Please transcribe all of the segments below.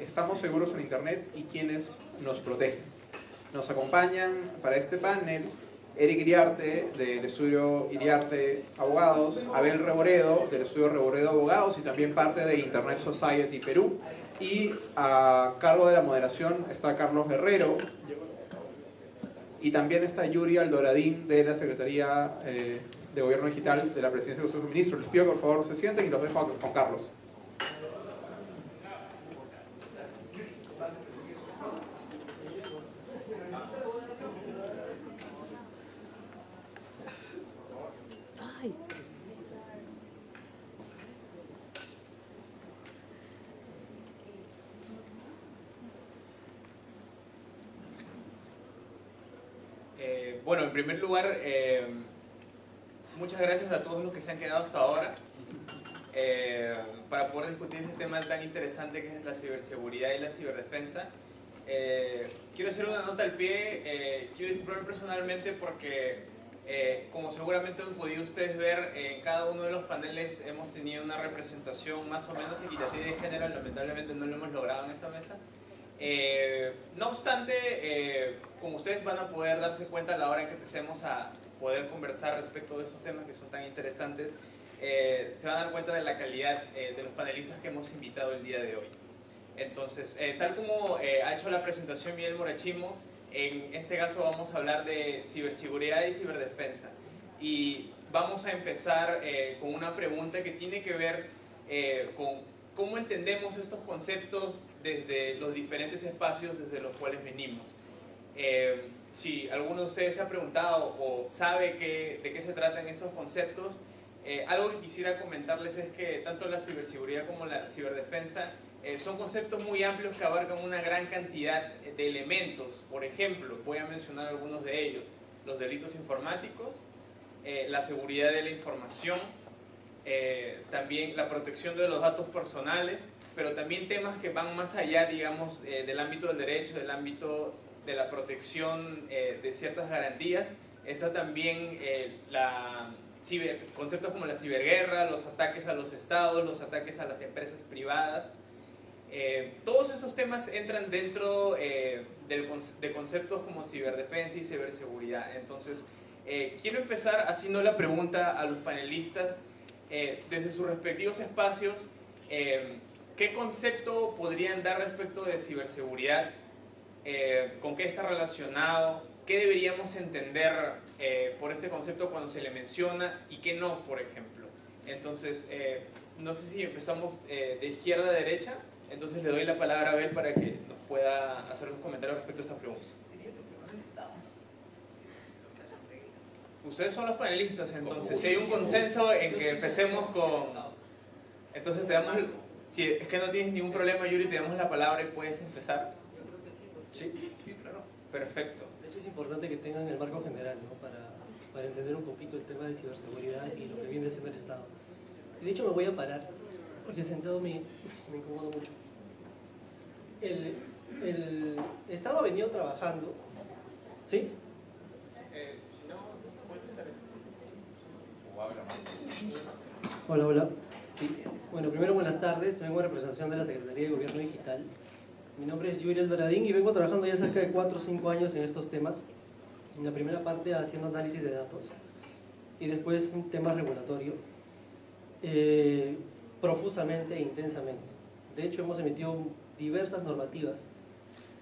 ¿Estamos seguros en Internet y quiénes nos protegen? Nos acompañan para este panel Eric Iriarte del estudio Iriarte Abogados, Abel Reboredo del estudio Reboredo Abogados y también parte de Internet Society Perú. Y a cargo de la moderación está Carlos Guerrero y también está Yuri Aldoradín de la Secretaría eh, de Gobierno Digital de la Presidencia de los Ministros. Les pido que por favor se sienten y los dejo con Carlos. Bueno, en primer lugar, eh, muchas gracias a todos los que se han quedado hasta ahora eh, para poder discutir este tema tan interesante que es la ciberseguridad y la ciberdefensa. Eh, quiero hacer una nota al pie, quiero disculparme personalmente porque, como seguramente han podido ustedes ver, en cada uno de los paneles hemos tenido una representación más o menos equitativa de género, lamentablemente no lo hemos logrado en esta mesa. Eh, no obstante, eh, como ustedes van a poder darse cuenta a la hora en que empecemos a poder conversar respecto de estos temas que son tan interesantes, eh, se van a dar cuenta de la calidad de los panelistas que hemos invitado el día de hoy. Entonces, tal como ha hecho la presentación Miguel Morachimo, en este caso vamos a hablar de ciberseguridad y ciberdefensa. Y vamos a empezar con una pregunta que tiene que ver con cómo entendemos estos conceptos desde los diferentes espacios desde los cuales venimos. Eh, si alguno de ustedes se ha preguntado o sabe de qué se tratan estos conceptos, eh, algo que quisiera comentarles es que tanto la ciberseguridad como la ciberdefensa eh, son conceptos muy amplios que abarcan una gran cantidad de elementos. Por ejemplo, voy a mencionar algunos de ellos. Los delitos informáticos, la seguridad de la información, eh, también la protección de los datos personales, pero también temas que van más allá, digamos, eh, del ámbito del derecho, del ámbito de la protección eh, de ciertas garantías. Está también la conceptos como la ciberguerra, los ataques a los estados, los ataques a las empresas privadas. todos esos temas entran dentro de conceptos como ciberdefensa y ciberseguridad. Entonces, quiero empezar haciendo la pregunta a los panelistas eh, desde sus respectivos espacios, eh, ¿qué concepto podrían dar respecto de ciberseguridad? Eh, ¿Con qué está relacionado? ¿Qué deberíamos entender por este concepto cuando se le menciona y qué no, por ejemplo? Entonces, no sé si empezamos de izquierda a derecha, entonces le doy la palabra a Abel para que nos pueda hacer un comentario respecto a esta pregunta. Ustedes son los panelistas, entonces, si hay un consenso en que empecemos con... Entonces te damos... Si es que no tienes ningún problema, Yuri, te damos la palabra y puedes empezar. Sí, claro. Perfecto. De hecho es importante que tengan el marco general, ¿no? Para, para entender un poquito el tema de ciberseguridad y lo que viene siendo el Estado. Y de hecho me voy a parar, porque sentado me, me incomodo mucho. El, el Estado ha venido trabajando, ¿sí? Hola, hola. Sí. Bueno, primero buenas tardes. Vengo en representación de la Secretaría de Gobierno Digital. Mi nombre es Yuri Doradín y vengo trabajando ya cerca de 4 o 5 años en estos temas. En la primera parte haciendo análisis de datos y después un tema regulatorio eh, profusamente e intensamente. De hecho, hemos emitido diversas normativas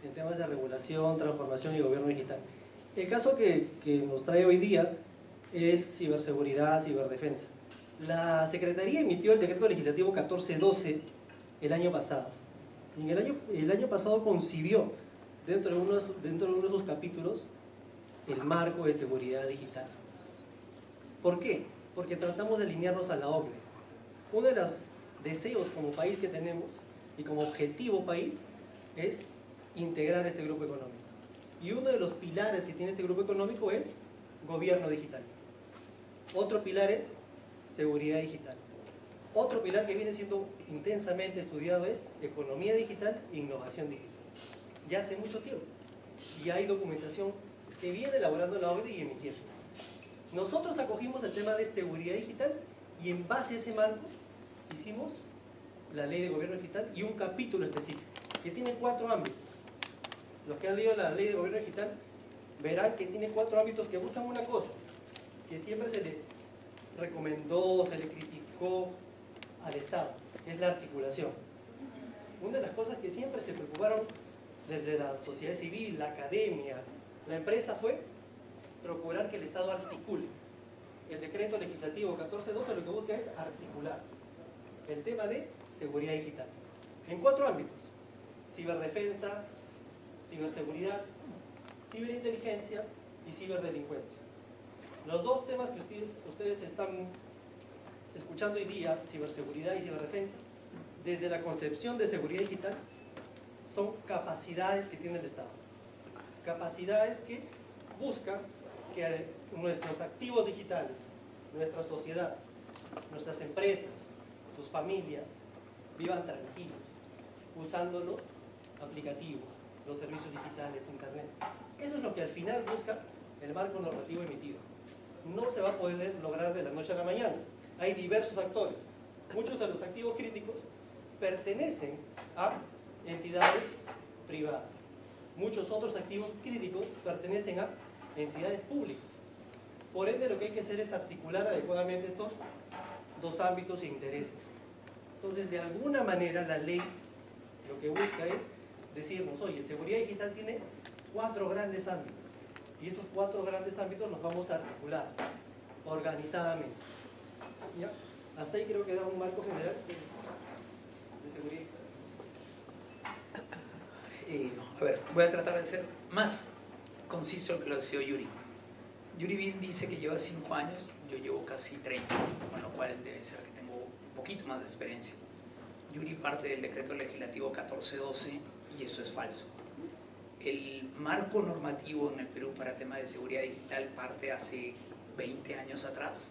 en temas de regulación, transformación y gobierno digital. El caso que, que nos trae hoy día es ciberseguridad, ciberdefensa. La Secretaría emitió el decreto legislativo 1412 el año pasado. Y el año, el año pasado concibió dentro de, unos, dentro de uno de sus capítulos el marco de seguridad digital. ¿Por qué? Porque tratamos de alinearnos a la OCDE. Uno de los deseos como país que tenemos y como objetivo país es integrar este grupo económico. Y uno de los pilares que tiene este grupo económico es gobierno digital. Otro pilar es seguridad digital. Otro pilar que viene siendo intensamente estudiado es economía digital e innovación digital. Ya hace mucho tiempo. Y hay documentación que viene elaborando la OCDE y emitiendo. Nosotros acogimos el tema de seguridad digital y en base a ese marco hicimos la ley de gobierno digital y un capítulo específico, que tiene cuatro ámbitos. Los que han leído la ley de gobierno digital verán que tiene cuatro ámbitos que buscan una cosa, que siempre se le recomendó, se le criticó al Estado, que es la articulación. Una de las cosas que siempre se preocuparon desde la sociedad civil, la academia, la empresa fue procurar que el Estado articule. El decreto legislativo 1412 lo que busca es articular el tema de seguridad digital en cuatro ámbitos. Ciberdefensa, ciberseguridad, ciberinteligencia y ciberdelincuencia. Los dos temas que ustedes, están escuchando hoy día, ciberseguridad y ciberdefensa, desde la concepción de seguridad digital, son capacidades que tiene el Estado. Capacidades que buscan que nuestros activos digitales, nuestra sociedad, nuestras empresas, sus familias, vivan tranquilos, usando los aplicativos, los servicios digitales, Internet. Eso es lo que al final busca el marco normativo emitido. No se va a poder lograr de la noche a la mañana. Hay diversos actores. Muchos de los activos críticos pertenecen a entidades privadas. Muchos otros activos críticos pertenecen a entidades públicas. Por ende, lo que hay que hacer es articular adecuadamente estos dos ámbitos e intereses. Entonces, de alguna manera, la ley lo que busca es decirnos, oye, seguridad digital tiene cuatro grandes ámbitos. Y estos cuatro grandes ámbitos los vamos a articular organizadamente. ¿Ya? Hasta ahí creo que da un marco general de seguridad. Eh, a ver, voy a tratar de ser más conciso que lo decía Yuri. Yuri bien dice que lleva 5 años, yo llevo casi 30, con lo cual debe ser que tengo un poquito más de experiencia. Yuri parte del decreto legislativo 1412 y eso es falso. El marco normativo en el Perú para temas de seguridad digital parte hace 20 años atrás,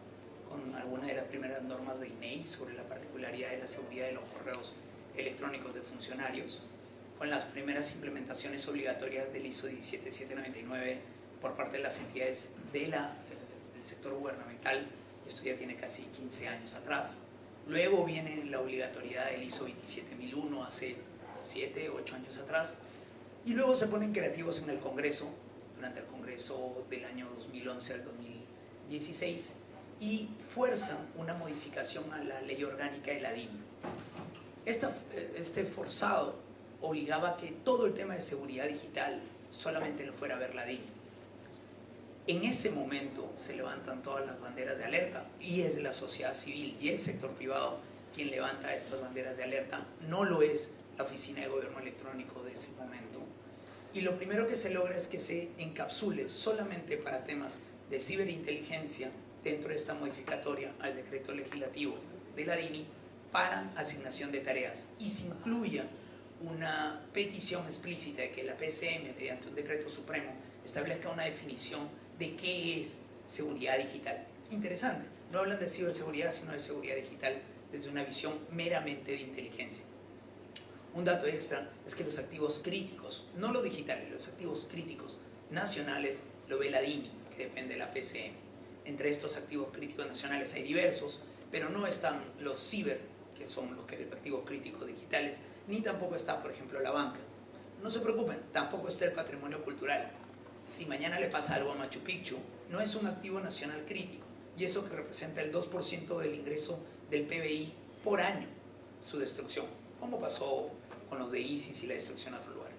con algunas de las primeras normas de INEI sobre la particularidad de la seguridad de los correos electrónicos de funcionarios con las primeras implementaciones obligatorias del ISO 17799 por parte de las entidades de eh, del sector gubernamental, esto ya tiene casi 15 años atrás. Luego viene la obligatoriedad del ISO 27001 hace 7, 8 años atrás. Y luego se ponen creativos en el Congreso, durante el Congreso del año 2011 al 2016, y fuerzan una modificación a la ley orgánica de la DINI. Este forzado obligaba a que todo el tema de seguridad digital solamente lo fuera a ver la DIN. En ese momento se levantan todas las banderas de alerta y es la sociedad civil y el sector privado quien levanta estas banderas de alerta, no lo es la Oficina de Gobierno Electrónico de ese momento. Y lo primero que se logra es que se encapsule solamente para temas de ciberinteligencia dentro de esta modificatoria al decreto legislativo de la DINI para asignación de tareas y se incluya una petición explícita de que la PCM, mediante un decreto supremo, establezca una definición de qué es seguridad digital. Interesante, no hablan de ciberseguridad, sino de seguridad digital desde una visión meramente de inteligencia. Un dato extra es que los activos críticos, no los digitales, los activos críticos nacionales lo ve la DINI, que depende de la PCM. Entre estos activos críticos nacionales hay diversos, pero no están los ciber, que son los activos críticos digitales, ni tampoco está, por ejemplo, la banca. No se preocupen, tampoco está el patrimonio cultural. Si mañana le pasa algo a Machu Picchu, no es un activo nacional crítico, y eso que representa el 2% del ingreso del PBI por año, su destrucción, como pasó con los de ISIS y la destrucción a otros lugares.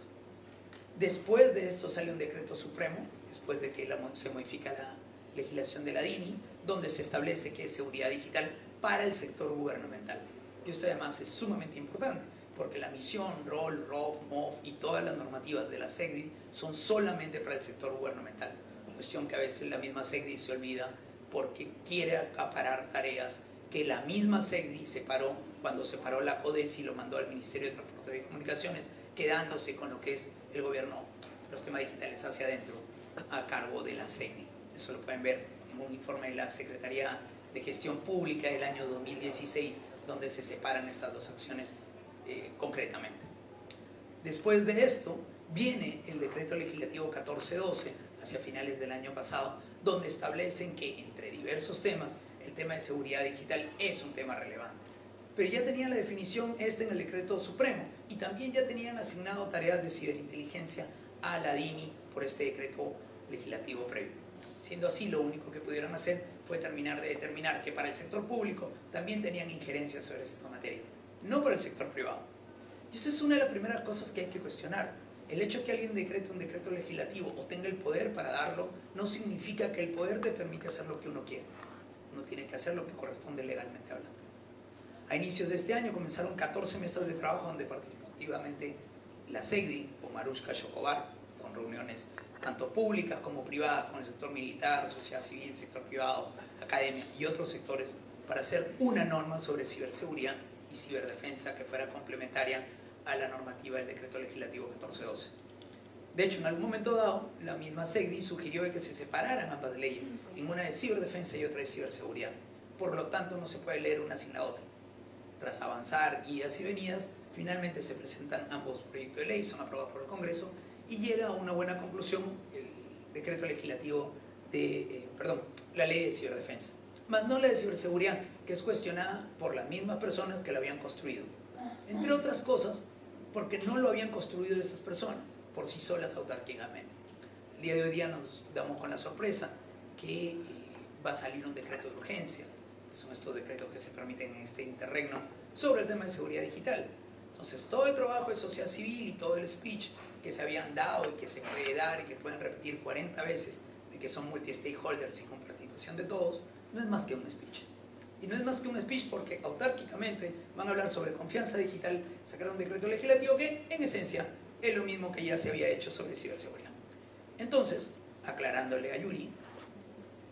Después de esto sale un decreto supremo, después de que se modifica la legislación de la DINI, donde se establece que es seguridad digital para el sector gubernamental. Y esto además es sumamente importante, porque la misión, rol, ROF, MOF y todas las normativas de la SEGDI son solamente para el sector gubernamental. Cuestión que a veces la misma SEGDI se olvida porque quiere acaparar tareas que la misma SEGDI separó cuando separó la CODES y lo mandó al Ministerio de Transporte y Comunicaciones, quedándose con lo que es el gobierno, los temas digitales hacia adentro, a cargo de la SEGDI. Eso lo pueden ver en un informe de la Secretaría de Gestión Pública del año 2016, donde se separan estas dos acciones eh, concretamente. Después de esto, viene el decreto legislativo 1412, hacia finales del año pasado, donde establecen que entre diversos temas, el tema de seguridad digital es un tema relevante. pero ya tenían la definición este en el decreto supremo y también ya tenían asignado tareas de ciberinteligencia a la DINI por este decreto legislativo previo. Siendo así, lo único que pudieron hacer fue terminar de determinar que para el sector público también tenían injerencia sobre esta materia, no para el sector privado. Y esto es una de las primeras cosas que hay que cuestionar. El hecho de que alguien decrete un decreto legislativo o tenga el poder para darlo no significa que el poder te permite hacer lo que uno quiere. Uno tiene que hacer lo que corresponde legalmente hablando. A inicios de este año comenzaron 14 mesas de trabajo donde participó activamente la SEGDI o Marushka Chocobar, con reuniones tanto públicas como privadas con el sector militar, sociedad civil, sector privado, academia y otros sectores para hacer una norma sobre ciberseguridad y ciberdefensa que fuera complementaria a la normativa del decreto legislativo 1412. De hecho, en algún momento dado, la misma SEGDI sugirió que se separaran ambas leyes, en una de ciberdefensa y otra de ciberseguridad. Por lo tanto, no se puede leer una sin la otra. Tras avanzar guías y venidas, finalmente se presentan ambos proyectos de ley, son aprobados por el Congreso y llega a una buena conclusión el decreto legislativo de, eh, perdón, la ley de ciberdefensa, más no la de ciberseguridad, que es cuestionada por las mismas personas que la habían construido. Entre otras cosas, porque no lo habían construido esas personas, por sí solas autárquicamente. El día de hoy día nos damos con la sorpresa que eh, va a salir un decreto de urgencia, que son estos decretos que se permiten en este interregno, sobre el tema de seguridad digital. Entonces, todo el trabajo de sociedad civil y todo el speech que se habían dado y que se puede dar y que pueden repetir 40 veces de que son multi-stakeholders y con participación de todos, no es más que un speech. Y no es más que un speech porque autárquicamente van a hablar sobre confianza digital, sacar un decreto legislativo que en esencia es lo mismo que ya se había hecho sobre ciberseguridad. Entonces, aclarándole a Yuri,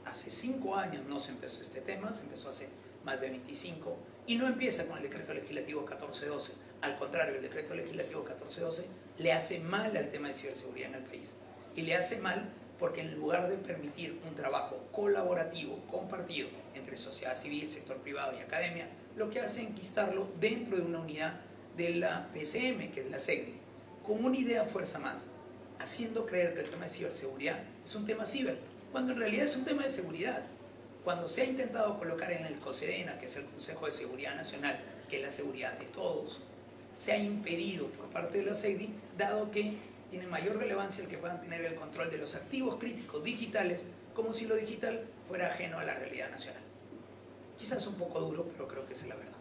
hace cinco años no se empezó este tema, se empezó hace más de 25 y no empieza con el decreto legislativo 1412. Al contrario, el decreto legislativo 1412 le hace mal al tema de ciberseguridad en el país. Y le hace mal porque en lugar de permitir un trabajo colaborativo, compartido entre sociedad civil, sector privado y academia, lo que hace es enquistarlo dentro de una unidad de la PCM, que es la SEGDE, con una idea fuerza más, haciendo creer que el tema de ciberseguridad es un tema ciber, cuando en realidad es un tema de seguridad. Cuando se ha intentado colocar en el COSEDENA, que es el Consejo de Seguridad Nacional, que es la seguridad de todos, se ha impedido por parte de la SEGDI, dado que tiene mayor relevancia el que puedan tener el control de los activos críticos digitales, como si lo digital fuera ajeno a la realidad nacional. Quizás un poco duro, pero creo que es la verdad.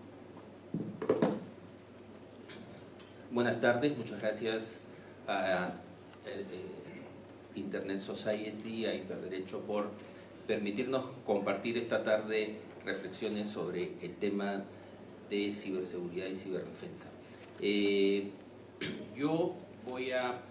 Buenas tardes, muchas gracias a eh, eh, Internet Society, a Hiperderecho por permitirnos compartir esta tarde reflexiones sobre el tema de ciberseguridad y ciberdefensa. Eh, yo voy a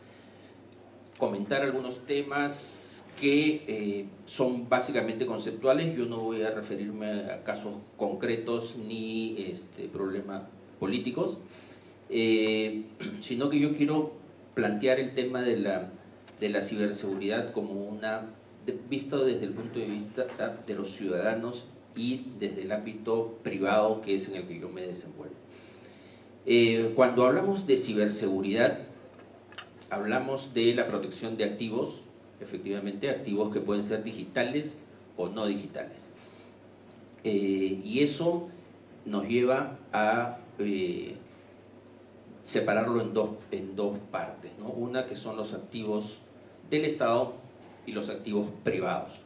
comentar algunos temas que eh, son básicamente conceptuales, yo no voy a referirme a casos concretos ni este, problemas políticos, eh, sino que yo quiero plantear el tema de la, de la ciberseguridad como una, visto desde el punto de vista de los ciudadanos y desde el ámbito privado que es en el que yo me desenvuelvo. Eh, cuando hablamos de ciberseguridad, hablamos de la protección de activos, efectivamente, activos que pueden ser digitales o no digitales. Eh, y eso nos lleva a separarlo en dos, en dos partes. Una que son los activos del Estado y los activos privados.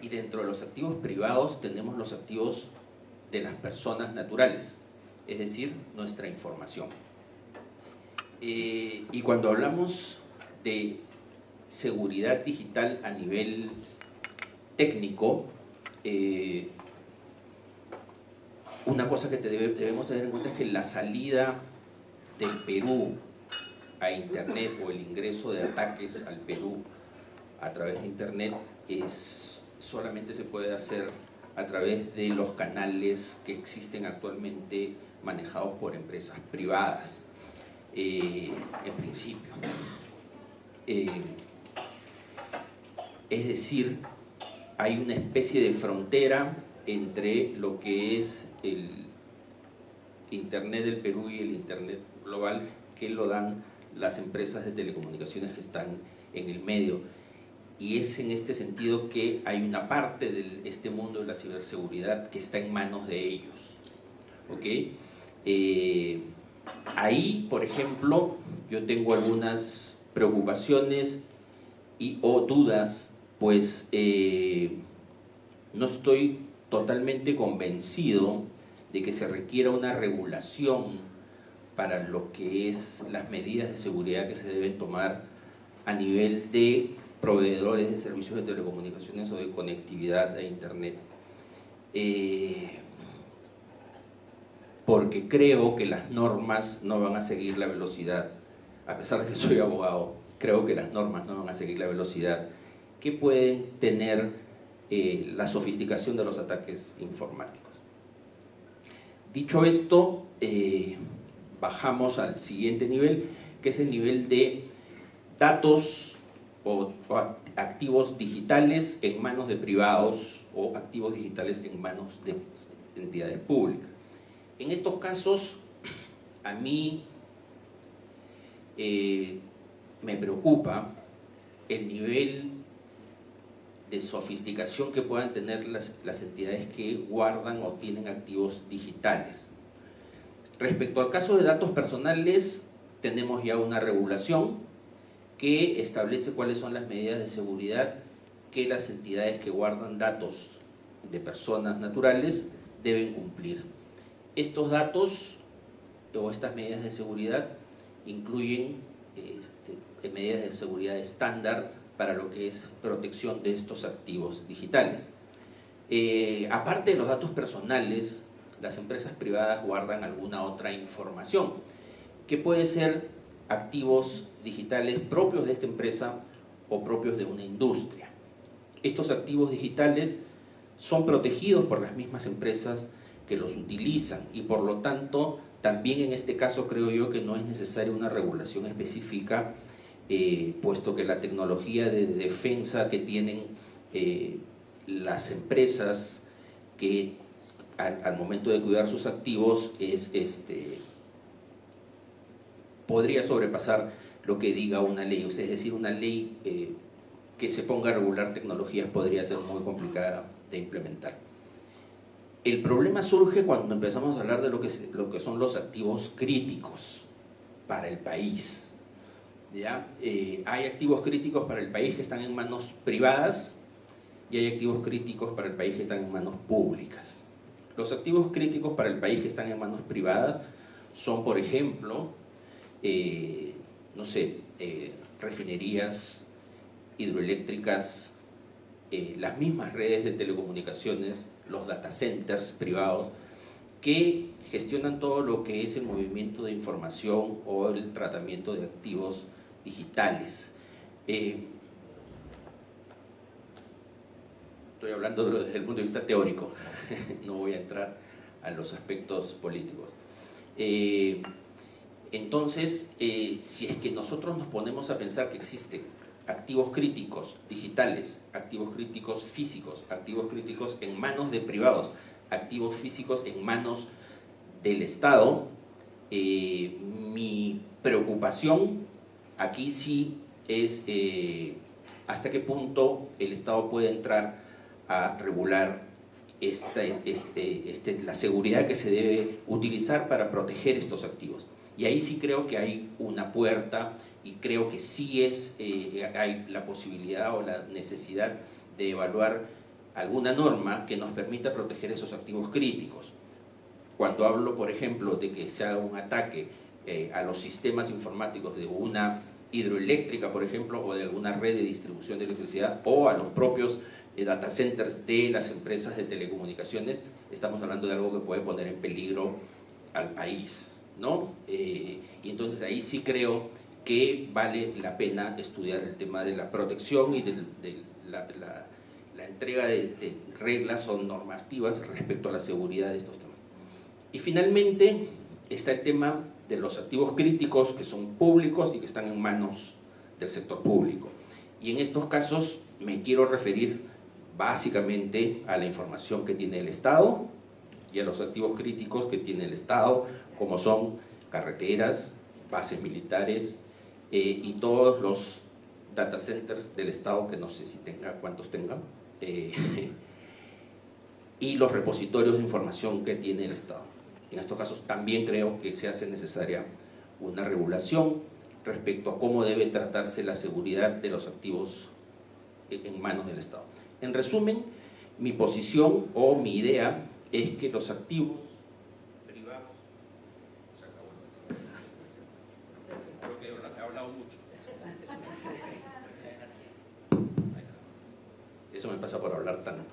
Y dentro de los activos privados tenemos los activos de las personas naturales, es decir, nuestra información. Eh, y cuando hablamos de seguridad digital a nivel técnico, eh, una cosa que debemos tener en cuenta es que la salida del Perú a Internet o el ingreso de ataques al Perú a través de Internet es, solamente se puede hacer a través de los canales que existen actualmente manejados por empresas privadas, eh, en principio. Eh, es decir, hay una especie de frontera entre lo que es el Internet del Perú y el Internet global que lo dan las empresas de telecomunicaciones que están en el medio. Y es en este sentido que hay una parte de este mundo de la ciberseguridad que está en manos de ellos ¿ok? Eh, ahí, por ejemplo, yo tengo algunas preocupaciones y o dudas, pues eh, no estoy totalmente convencido de que se requiera una regulación para lo que es las medidas de seguridad que se deben tomar a nivel de proveedores de servicios de telecomunicaciones o de conectividad a Internet. Eh, porque creo que las normas no van a seguir la velocidad, a pesar de que soy abogado, creo que las normas no van a seguir la velocidad que pueden tener eh, la sofisticación de los ataques informáticos. Dicho esto, eh, bajamos al siguiente nivel, que es el nivel de datos o, activos digitales en manos de privados o activos digitales en manos de entidades públicas. En estos casos, a mí eh, me preocupa el nivel de sofisticación que puedan tener las, las, entidades que guardan o tienen activos digitales. Respecto al caso de datos personales, tenemos ya una regulación que establece cuáles son las medidas de seguridad que las entidades que guardan datos de personas naturales deben cumplir. Estos datos o estas medidas de seguridad incluyen este, medidas de seguridad estándar para lo que es protección de estos activos digitales. Eh, aparte de los datos personales, las empresas privadas guardan alguna otra información, que puede ser activos digitales propios de esta empresa o propios de una industria. Estos activos digitales son protegidos por las mismas empresas que los utilizan y por lo tanto también en este caso creo yo que no es necesaria una regulación específica eh, puesto que la tecnología de defensa que tienen eh, las empresas que al, momento de cuidar sus activos es este podría sobrepasar lo que diga una ley, es decir, una ley eh, que se ponga a regular tecnologías podría ser muy complicada de implementar. El problema surge cuando empezamos a hablar de lo que, lo que son los activos críticos para el país. ¿ya? Eh, hay activos críticos para el país que están en manos privadas y hay activos críticos para el país que están en manos públicas. Los activos críticos para el país que están en manos privadas son, por ejemplo, eh, no sé, eh, refinerías hidroeléctricas, las mismas redes de telecomunicaciones, los data centers privados, que gestionan todo lo que es el movimiento de información o el tratamiento de activos digitales. Eh, estoy hablando desde el punto de vista teórico, no voy a entrar a los aspectos políticos. Eh, entonces, eh, si es que nosotros nos ponemos a pensar que existen activos críticos digitales, activos críticos físicos, activos críticos en manos de privados, activos físicos en manos del Estado, eh, mi preocupación aquí sí es hasta qué punto el Estado puede entrar a regular este, este, la seguridad que se debe utilizar para proteger estos activos. Y ahí sí creo que hay una puerta y creo que sí es, eh, hay la posibilidad o la necesidad de evaluar alguna norma que nos permita proteger esos activos críticos. Cuando hablo, por ejemplo, de que se haga un ataque eh, a los sistemas informáticos de una hidroeléctrica, por ejemplo, o de alguna red de distribución de electricidad, o a los propios eh, data centers de las empresas de telecomunicaciones, estamos hablando de algo que puede poner en peligro al país. ¿no? y entonces ahí sí creo que vale la pena estudiar el tema de la protección y de, la, entrega de, reglas o normativas respecto a la seguridad de estos temas. Y finalmente está el tema de los activos críticos que son públicos y que están en manos del sector público. Y en estos casos me quiero referir básicamente a la información que tiene el Estado y a los activos críticos que tiene el Estado, como son carreteras, bases militares, eh, y todos los data centers del Estado, que no sé si tenga, cuántos tengan, eh, y los repositorios de información que tiene el Estado. En estos casos también creo que se hace necesaria una regulación respecto a cómo debe tratarse la seguridad de los activos en manos del Estado. En resumen, mi posición o mi idea es que los activos privados... Creo que he hablado mucho. Eso me pasa por hablar tanto.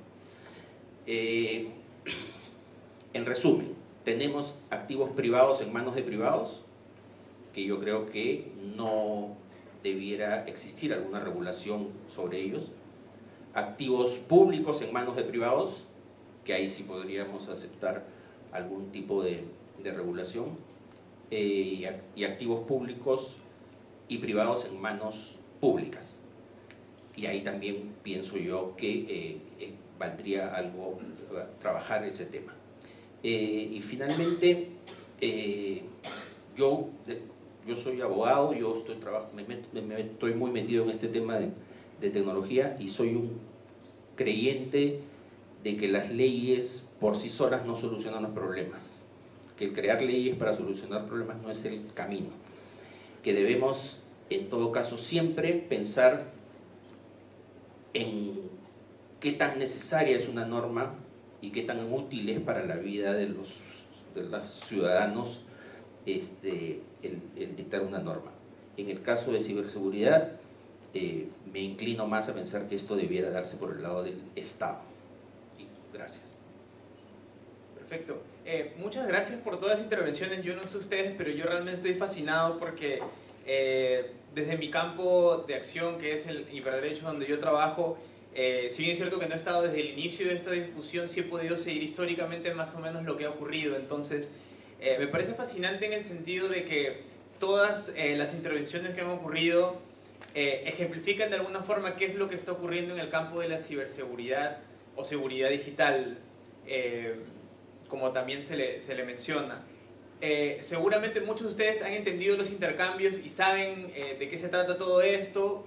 Eh, en resumen, tenemos activos privados en manos de privados, que yo creo que no debiera existir alguna regulación sobre ellos. Activos públicos en manos de privados, que ahí sí podríamos aceptar algún tipo de, regulación. Eh, y activos públicos y privados en manos públicas. Y ahí también pienso yo que eh, eh, valdría algo trabajar ese tema. y finalmente, yo yo soy abogado, yo estoy, me, estoy muy metido en este tema de, tecnología y soy un creyente de que las leyes por sí solas no solucionan los problemas, que crear leyes para solucionar problemas no es el camino, que debemos en todo caso siempre pensar en qué tan necesaria es una norma y qué tan útil es para la vida de los, de los ciudadanos este, el, dictar una norma. En el caso de ciberseguridad, eh, me inclino más a pensar que esto debiera darse por el lado del Estado. gracias. Perfecto. Eh, muchas gracias por todas las intervenciones. Yo no sé ustedes, pero yo realmente estoy fascinado porque eh, desde mi campo de acción, que es el hiperderecho donde yo trabajo, si bien es cierto que no he estado desde el inicio de esta discusión, sí he podido seguir históricamente más o menos lo que ha ocurrido. Entonces, eh, me parece fascinante en el sentido de que todas eh, las intervenciones que han ocurrido eh, ejemplifican de alguna forma qué es lo que está ocurriendo en el campo de la ciberseguridad o seguridad digital, como también se le, se le menciona. seguramente muchos de ustedes han entendido los intercambios y saben de qué se trata todo esto,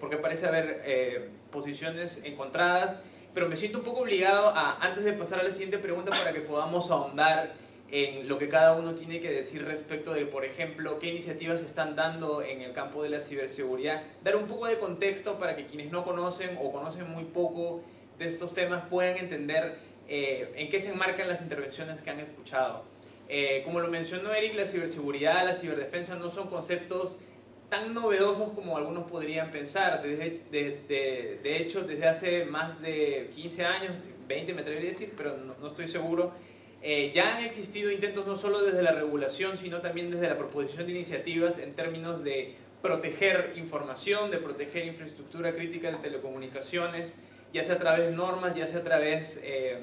porque parece haber posiciones encontradas, pero me siento un poco obligado a, antes de pasar a la siguiente pregunta, para que podamos ahondar en lo que cada uno tiene que decir respecto de, por ejemplo, qué iniciativas se están dando en el campo de la ciberseguridad. Dar un poco de contexto para que quienes no conocen o conocen muy poco de estos temas puedan entender eh, en qué se enmarcan las intervenciones que han escuchado. Eh, como lo mencionó Eric, la ciberseguridad, la ciberdefensa no son conceptos tan novedosos como algunos podrían pensar. Desde, de, de, hecho, desde hace más de 15 años, 20 me atrevería a decir, pero no, no estoy seguro, eh, ya han existido intentos no solo desde la regulación, sino también desde la proposición de iniciativas en términos de proteger información, de proteger infraestructura crítica de telecomunicaciones, ya sea a través de normas, ya sea a través, eh,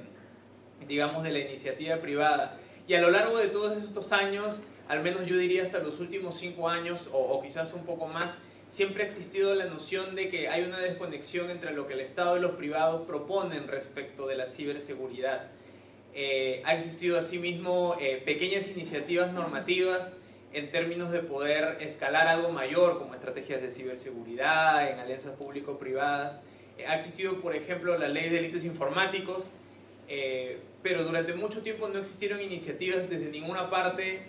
digamos, de la iniciativa privada. Y a lo largo de todos estos años, al menos yo diría hasta los últimos cinco años, o, o quizás un poco más, siempre ha existido la noción de que hay una desconexión entre lo que el Estado y los privados proponen respecto de la ciberseguridad. Eh, ha existido asimismo eh, pequeñas iniciativas normativas en términos de poder escalar algo mayor, como estrategias de ciberseguridad, en alianzas público-privadas. Eh, ha existido, por ejemplo, la ley de delitos informáticos, pero durante mucho tiempo no existieron iniciativas desde ninguna parte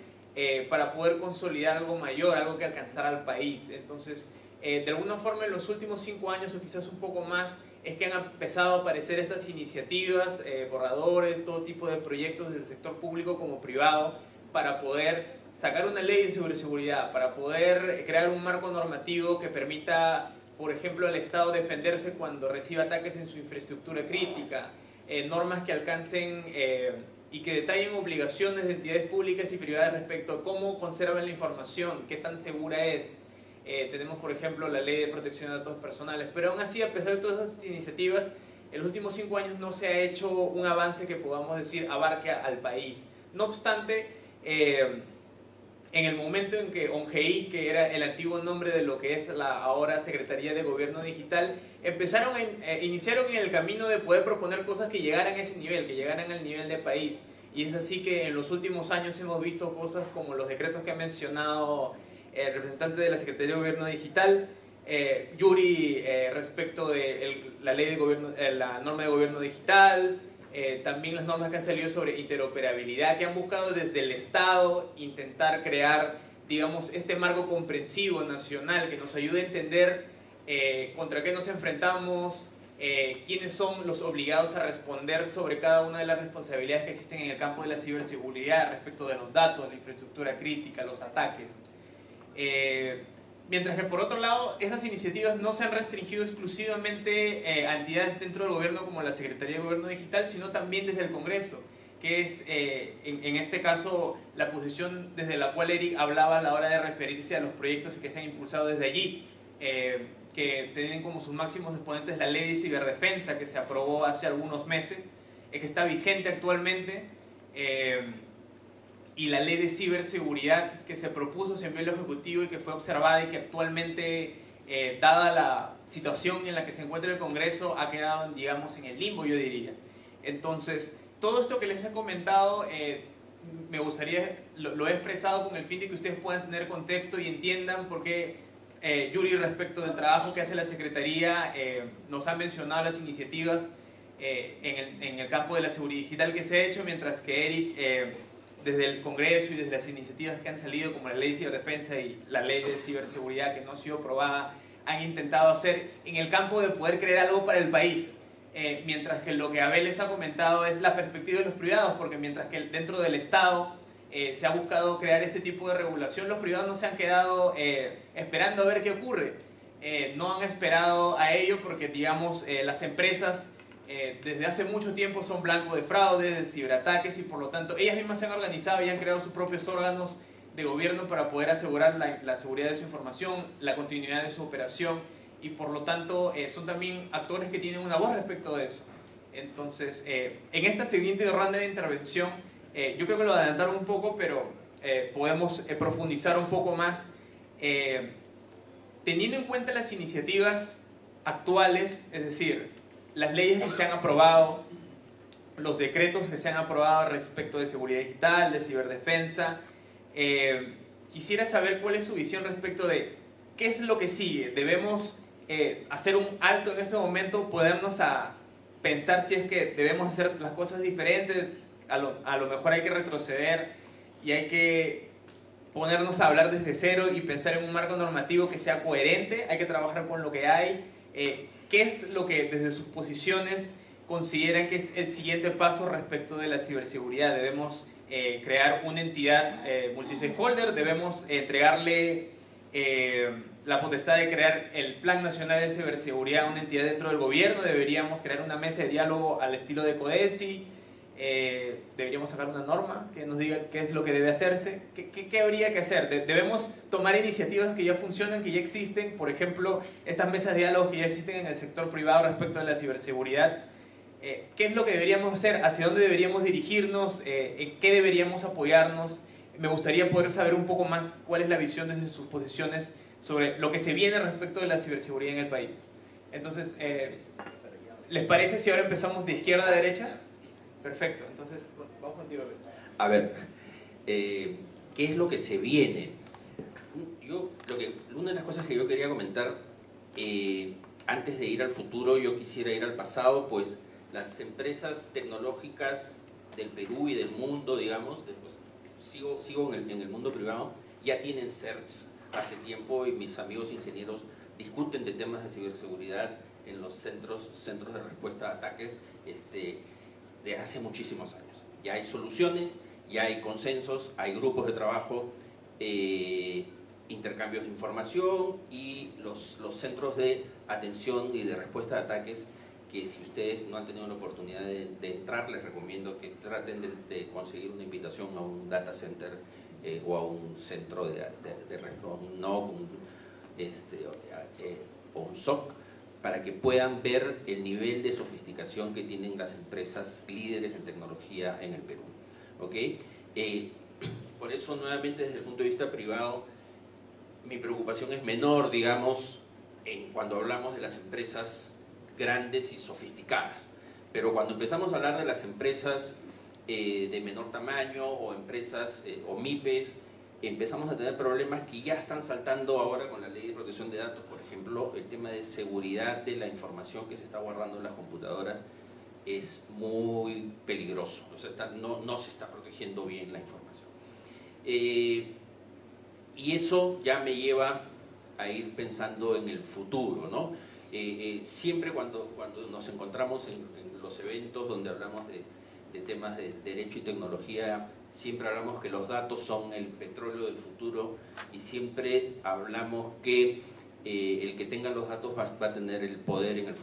para poder consolidar algo mayor, algo que alcanzara al país. Entonces, de alguna forma, en los últimos cinco años o quizás un poco más, es que han empezado a aparecer estas iniciativas, eh, borradores, todo tipo de proyectos del sector público como privado para poder sacar una ley de ciberseguridad, para poder crear un marco normativo que permita, por ejemplo, al Estado defenderse cuando reciba ataques en su infraestructura crítica, eh, normas que alcancen eh, y que detallen obligaciones de entidades públicas y privadas respecto a cómo conservan la información, qué tan segura es, eh, tenemos, por ejemplo, la ley de protección de datos personales, pero aún así, a pesar de todas esas iniciativas, en los últimos cinco años no se ha hecho un avance que podamos decir abarque al país. No obstante, eh, en el momento en que ONGI, que era el antiguo nombre de lo que es la ahora Secretaría de Gobierno Digital, empezaron eh, iniciaron en el camino de poder proponer cosas que llegaran a ese nivel, que llegaran al nivel de país. Y es así que en los últimos años hemos visto cosas como los decretos que ha mencionado el representante de la Secretaría de Gobierno Digital, eh, Yuri eh, respecto de la ley de gobierno, eh, la norma de gobierno digital, eh, también las normas que han salido sobre interoperabilidad, que han buscado desde el Estado intentar crear, digamos, este marco comprensivo nacional que nos ayude a entender eh, contra qué nos enfrentamos, eh, quiénes son los obligados a responder sobre cada una de las responsabilidades que existen en el campo de la ciberseguridad respecto de los datos, la infraestructura crítica, los ataques. Mientras que por otro lado, esas iniciativas no se han restringido exclusivamente eh, a entidades dentro del gobierno como la Secretaría de Gobierno Digital, sino también desde el Congreso, que es eh, en, este caso la posición desde la cual Eric hablaba a la hora de referirse a los proyectos que se han impulsado desde allí, eh, que tienen como sus máximos exponentes la ley de ciberdefensa que se aprobó hace algunos meses, que está vigente actualmente y la ley de ciberseguridad que se propuso, se envió al Ejecutivo y que fue observada y que actualmente, eh, dada la situación en la que se encuentra el Congreso, ha quedado, digamos, en el limbo, yo diría. Entonces, todo esto que les he comentado, eh, me gustaría, lo, he expresado con el fin de que ustedes puedan tener contexto y entiendan por qué eh, Yuri, respecto del trabajo que hace la Secretaría, nos ha mencionado las iniciativas en el, en, el, campo de la seguridad digital que se ha hecho, mientras que Eric desde el Congreso y desde las iniciativas que han salido, como la ley de ciberdefensa y la ley de ciberseguridad que no ha sido aprobada, han intentado hacer en el campo de poder crear algo para el país. Eh, mientras que lo que Abel les ha comentado es la perspectiva de los privados, porque mientras que dentro del Estado eh, se ha buscado crear este tipo de regulación, los privados no se han quedado eh, esperando a ver qué ocurre. no han esperado a ello porque, digamos, las empresas eh, desde hace mucho tiempo son blanco de fraudes, de ciberataques y por lo tanto ellas mismas se han organizado y han creado sus propios órganos de gobierno para poder asegurar la, seguridad de su información, la continuidad de su operación y por lo tanto eh, son también actores que tienen una voz respecto de eso. Entonces, eh, en esta siguiente ronda de intervención, yo creo que lo adelantaron un poco, pero podemos profundizar un poco más. teniendo en cuenta las iniciativas actuales, es decir, las leyes que se han aprobado, los decretos que se han aprobado respecto de seguridad digital, de ciberdefensa. Eh, quisiera saber cuál es su visión respecto de qué es lo que sigue. Debemos eh, hacer un alto en este momento, podernos a pensar si es que debemos hacer las cosas diferentes, a lo, a lo mejor hay que retroceder y hay que ponernos a hablar desde cero y pensar en un marco normativo que sea coherente, hay que trabajar con lo que hay. Eh, ¿Qué es lo que desde sus posiciones consideran que es el siguiente paso respecto de la ciberseguridad? Debemos eh, crear una entidad eh, multi-stakeholder, debemos entregarle eh, la potestad de crear el Plan Nacional de Ciberseguridad a una entidad dentro del gobierno, deberíamos crear una mesa de diálogo al estilo de CODESI, eh, deberíamos sacar una norma que nos diga qué es lo que debe hacerse, qué, qué, habría que hacer. debemos tomar iniciativas que ya funcionan, que ya existen, por ejemplo, estas mesas de diálogo que ya existen en el sector privado respecto a la ciberseguridad. Eh, ¿Qué es lo que deberíamos hacer? ¿Hacia dónde deberíamos dirigirnos? Eh, ¿En qué deberíamos apoyarnos? Me gustaría poder saber un poco más cuál es la visión desde sus posiciones sobre lo que se viene respecto de la ciberseguridad en el país. Entonces, ¿les parece si ahora empezamos de izquierda a derecha? Perfecto, entonces vamos contigo. A ver, eh, ¿qué es lo que se viene? Yo, lo que, una de las cosas que yo quería comentar, eh, antes de ir al futuro, yo quisiera ir al pasado, pues las empresas tecnológicas del Perú y del mundo, digamos, después sigo, sigo en, el, en el mundo privado, ya tienen CERTs hace tiempo y mis amigos ingenieros discuten de temas de ciberseguridad en los centros, centros de respuesta a ataques. Este, de hace muchísimos años. Ya hay soluciones, ya hay consensos, hay grupos de trabajo, eh, intercambios de información y los, los centros de atención y de respuesta de ataques que si ustedes no han tenido la oportunidad de, entrar, les recomiendo que traten de, conseguir una invitación a un data center eh, o a un centro de, de, de un NOC este, eh, o un SOC, para que puedan ver el nivel de sofisticación que tienen las empresas líderes en tecnología en el Perú. ¿ok? Eh, por eso, nuevamente, desde el punto de vista privado, mi preocupación es menor, digamos, en cuando hablamos de las empresas grandes y sofisticadas. Pero cuando empezamos a hablar de las empresas eh, de menor tamaño o empresas eh, o MIPES, empezamos a tener problemas que ya están saltando ahora con la ley de protección de datos, el tema de seguridad de la información que se está guardando en las computadoras es muy peligroso, no, se está protegiendo bien la información. Eh, y eso ya me lleva a ir pensando en el futuro. Eh, eh, siempre cuando, nos encontramos en, los eventos donde hablamos de, de, temas de derecho y tecnología, siempre hablamos que los datos son el petróleo del futuro y siempre hablamos que el que tenga los datos va, a tener el poder en el,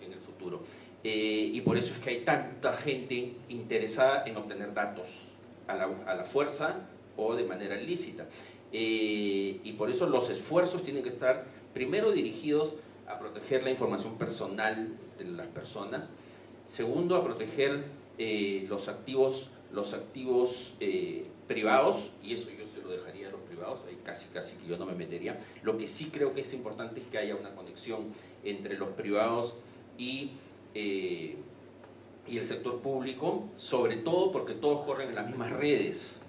en el futuro. Eh, y por eso es que hay tanta gente interesada en obtener datos a la, fuerza o de manera ilícita. Eh, y por eso los esfuerzos tienen que estar primero dirigidos a proteger la información personal de las personas, segundo a proteger eh, los activos, los activos privados, y eso yo se lo dejaría a los privados, ahí casi casi que yo no me metería. Lo que sí creo que es importante es que haya una conexión entre los privados y eh, y el sector público, sobre todo porque todos corren en las mismas redes.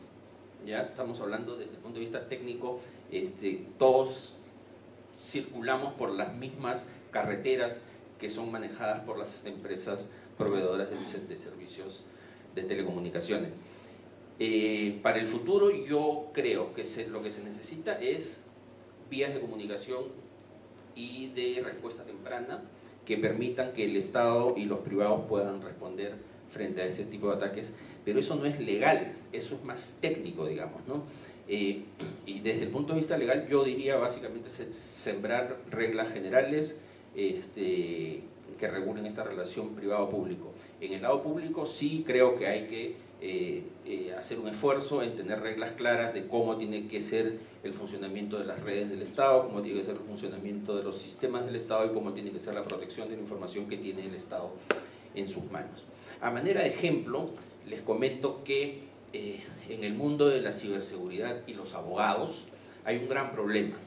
Ya estamos hablando desde el punto de vista técnico, este, todos circulamos por las mismas carreteras que son manejadas por las empresas proveedoras de, servicios de telecomunicaciones. Eh, para el futuro yo creo que lo que se necesita es vías de comunicación y de respuesta temprana que permitan que el Estado y los privados puedan responder frente a este tipo de ataques, pero eso no es legal, eso es más técnico, digamos, ¿no? Eh, y desde el punto de vista legal yo diría básicamente sembrar reglas generales este, que regulen esta relación privado-público. En el lado público sí creo que hay que eh, eh, hacer un esfuerzo en tener reglas claras de cómo tiene que ser el funcionamiento de las redes del Estado, cómo tiene que ser el funcionamiento de los sistemas del Estado y cómo tiene que ser la protección de la información que tiene el Estado en sus manos. A manera de ejemplo, les comento que eh, en el mundo de la ciberseguridad y los abogados hay un gran problema,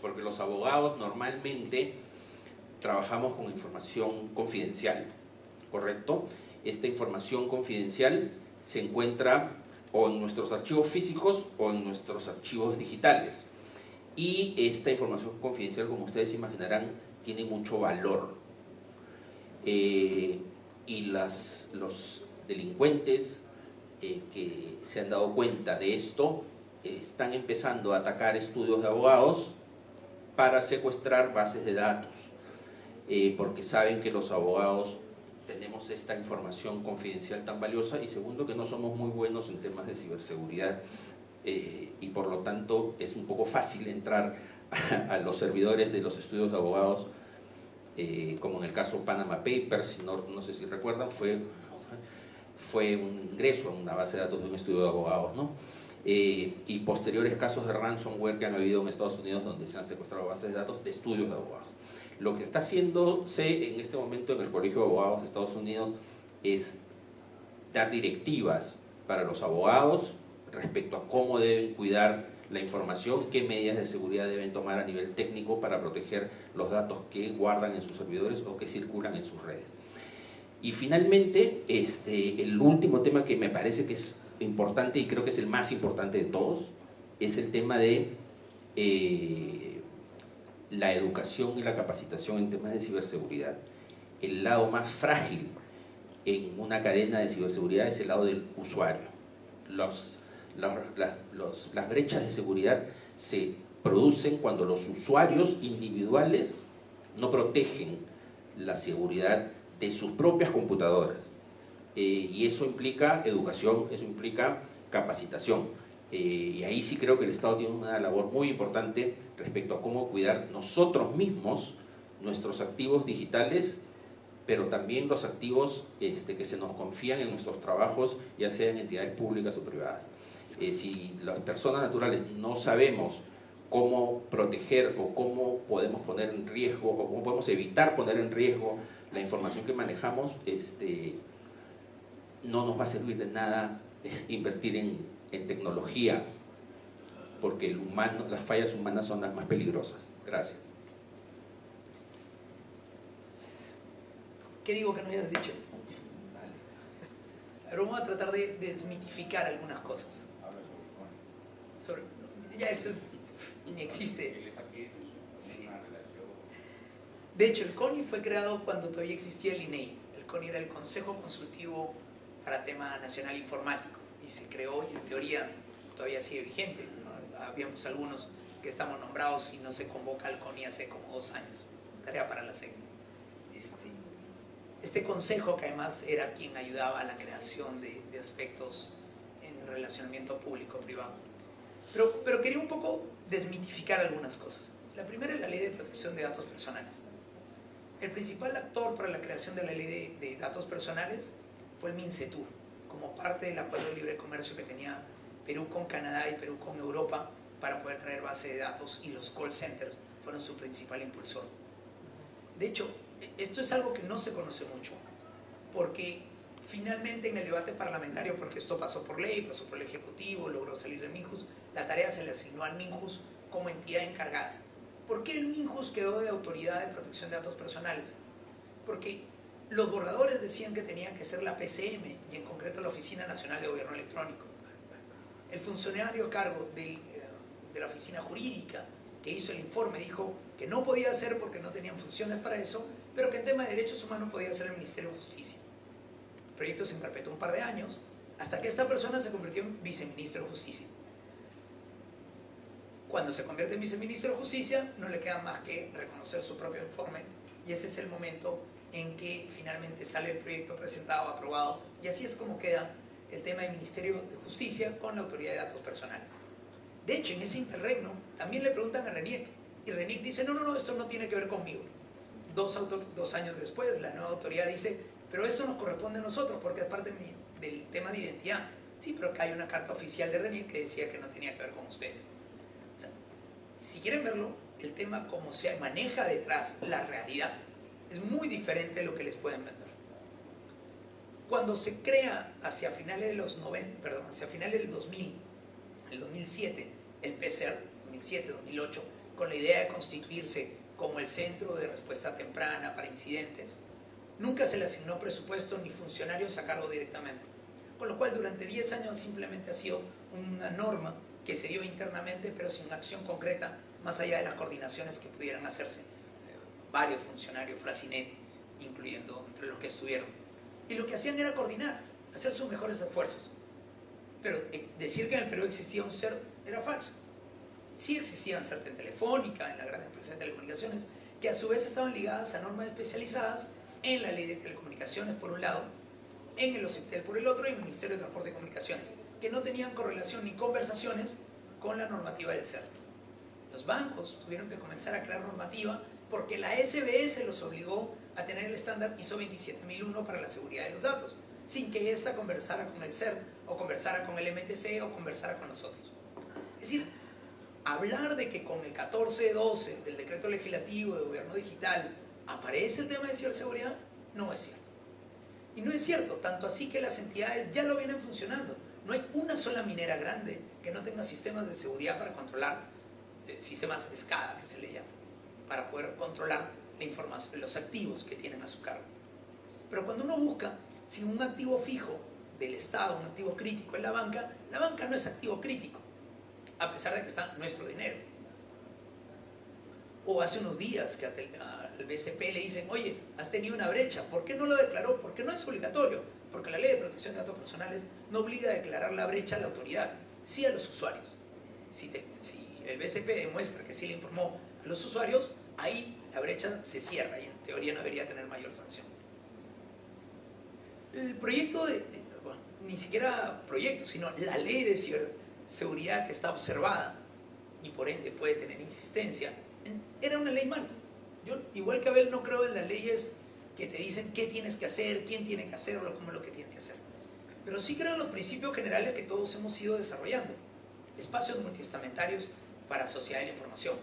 porque los abogados normalmente trabajamos con información confidencial, ¿correcto? Esta información confidencial se encuentra o en nuestros archivos físicos o en nuestros archivos digitales. Y esta información confidencial, como ustedes imaginarán, tiene mucho valor. Eh, y las, los delincuentes eh, que se han dado cuenta de esto están empezando a atacar estudios de abogados para secuestrar bases de datos, eh, porque saben que los abogados tenemos esta información confidencial tan valiosa y segundo que no somos muy buenos en temas de ciberseguridad eh, y por lo tanto es un poco fácil entrar a, los servidores de los estudios de abogados eh, como en el caso Panama Papers, no, no sé si recuerdan, fue, fue un ingreso a una base de datos de un estudio de abogados, ¿no? Eh, y posteriores casos de ransomware que han habido en Estados Unidos donde se han secuestrado bases de datos de estudios de abogados. Lo que está haciéndose en este momento en el Colegio de Abogados de Estados Unidos es dar directivas para los abogados respecto a cómo deben cuidar la información, qué medidas de seguridad deben tomar a nivel técnico para proteger los datos que guardan en sus servidores o que circulan en sus redes. Y finalmente, este, el último tema que me parece que es importante y creo que es el más importante de todos, es el tema de eh, la educación y la capacitación en temas de ciberseguridad. El lado más frágil en una cadena de ciberseguridad es el lado del usuario. Las brechas de seguridad se producen cuando los usuarios individuales no protegen la seguridad de sus propias computadoras. Eh, y eso implica educación, eso implica capacitación. Eh, y ahí sí creo que el Estado tiene una labor muy importante respecto a cómo cuidar nosotros mismos nuestros activos digitales, pero también los activos este, que se nos confían en nuestros trabajos, ya sean entidades públicas o privadas. Eh, si las personas naturales no sabemos cómo proteger o cómo podemos poner en riesgo o cómo podemos evitar poner en riesgo la información que manejamos, este, no nos va a servir de nada invertir en en tecnología, porque el humano, las fallas humanas son las más peligrosas. Gracias. ¿Qué digo que no hayas dicho? Ahora vamos a tratar de desmitificar algunas cosas. ya eso ni existe. De hecho, el CONI fue creado cuando todavía existía el INEI. El CONI era el Consejo Consultivo para Tema Nacional Informático y se creó y en teoría todavía sigue vigente. Habíamos algunos que estamos nombrados y no se convoca al CONI hace como dos años. Tarea para la SEC. Este, este consejo que además era quien ayudaba a la creación de, de aspectos en relacionamiento público-privado. Pero, pero quería un poco desmitificar algunas cosas. La primera es la ley de protección de datos personales. El principal actor para la creación de la ley de, de datos personales fue el MINCETUR, como parte del acuerdo de libre comercio que tenía Perú con Canadá y Perú con Europa para poder traer base de datos y los call centers fueron su principal impulsor. De hecho, esto es algo que no se conoce mucho, porque finalmente en el debate parlamentario, porque esto pasó por ley, pasó por el Ejecutivo, logró salir de Minjus, la tarea se le asignó al Minjus como entidad encargada. ¿Por qué el Minjus quedó de autoridad de protección de datos personales? Porque los borradores decían que tenía que ser la PCM y en concreto la Oficina Nacional de Gobierno Electrónico. El funcionario a cargo de, de la oficina jurídica que hizo el informe dijo que no podía ser porque no tenían funciones para eso, pero que en tema de derechos humanos podía ser el Ministerio de Justicia. El proyecto se interpretó un par de años hasta que esta persona se convirtió en viceministro de Justicia. Cuando se convierte en viceministro de Justicia, no le queda más que reconocer su propio informe y ese es el momento en que finalmente sale el proyecto presentado, aprobado, y así es como queda el tema del Ministerio de Justicia con la Autoridad de Datos Personales. De hecho, en ese interregno también le preguntan a Reniec, y Reniec dice, no, no, no, esto no tiene que ver conmigo. Dos, años después, la nueva autoridad dice, pero esto nos corresponde a nosotros porque es parte del tema de identidad. Sí, pero acá hay una carta oficial de Reniec que decía que no tenía que ver con ustedes. Si quieren verlo, el tema como se maneja detrás la realidad es muy diferente de lo que les pueden vender. Cuando se crea hacia finales de los 90, perdón, hacia finales del 2000, el 2007, el PCR 2007-2008, con la idea de constituirse como el centro de respuesta temprana para incidentes, nunca se le asignó presupuesto ni funcionarios a cargo directamente. Con lo cual, durante 10 años simplemente ha sido una norma que se dio internamente, pero sin acción concreta, más allá de las coordinaciones que pudieran hacerse. Varios funcionarios, Frasinetti, incluyendo entre los que estuvieron. Y lo que hacían era coordinar, hacer sus mejores esfuerzos. Pero decir que en el Perú existía un CER era falso. Sí existían CERT en Telefónica, en la gran empresa de telecomunicaciones, que a su vez estaban ligadas a normas especializadas en la ley de telecomunicaciones por un lado, en el OCIPTEL por el otro y el Ministerio de Transporte y Comunicaciones, que no tenían correlación ni conversaciones con la normativa del CERT. Los bancos tuvieron que comenzar a crear normativa porque la SBS los obligó a tener el estándar ISO 27001 para la seguridad de los datos, sin que ésta conversara con el CERT o conversara con el MTC o conversara con nosotros. Es decir, hablar de que con el 1412 del decreto legislativo de gobierno digital aparece el tema de ciberseguridad, no es cierto. Y no es cierto, tanto así que las entidades ya lo vienen funcionando. No hay una sola minera grande que no tenga sistemas de seguridad para controlar, eh, sistemas SCADA que se le llama, para poder controlar la información, los activos que tienen a su cargo. Pero cuando uno busca si un activo fijo del Estado, un activo crítico en la banca, la banca no es activo crítico, a pesar de que está nuestro dinero. O hace unos días que al BCP le dicen, oye, has tenido una brecha, ¿por qué no lo declaró? Porque no es obligatorio, porque la ley de protección de datos personales no obliga a declarar la brecha a la autoridad, sí a los usuarios. Si, si el BCP demuestra que sí le informó a los usuarios, ahí la brecha se cierra y en teoría no debería tener mayor sanción. El proyecto de, de bueno, ni siquiera proyecto, sino la ley de ciberseguridad que está observada y por ende puede tener insistencia, era una ley mala. Yo, igual que Abel, no creo en las leyes que te dicen qué tienes que hacer, quién tiene que hacerlo, cómo es lo que tiene que hacer. Pero sí creo en los principios generales que todos hemos ido desarrollando. Espacios multiestamentarios para sociedad de la información.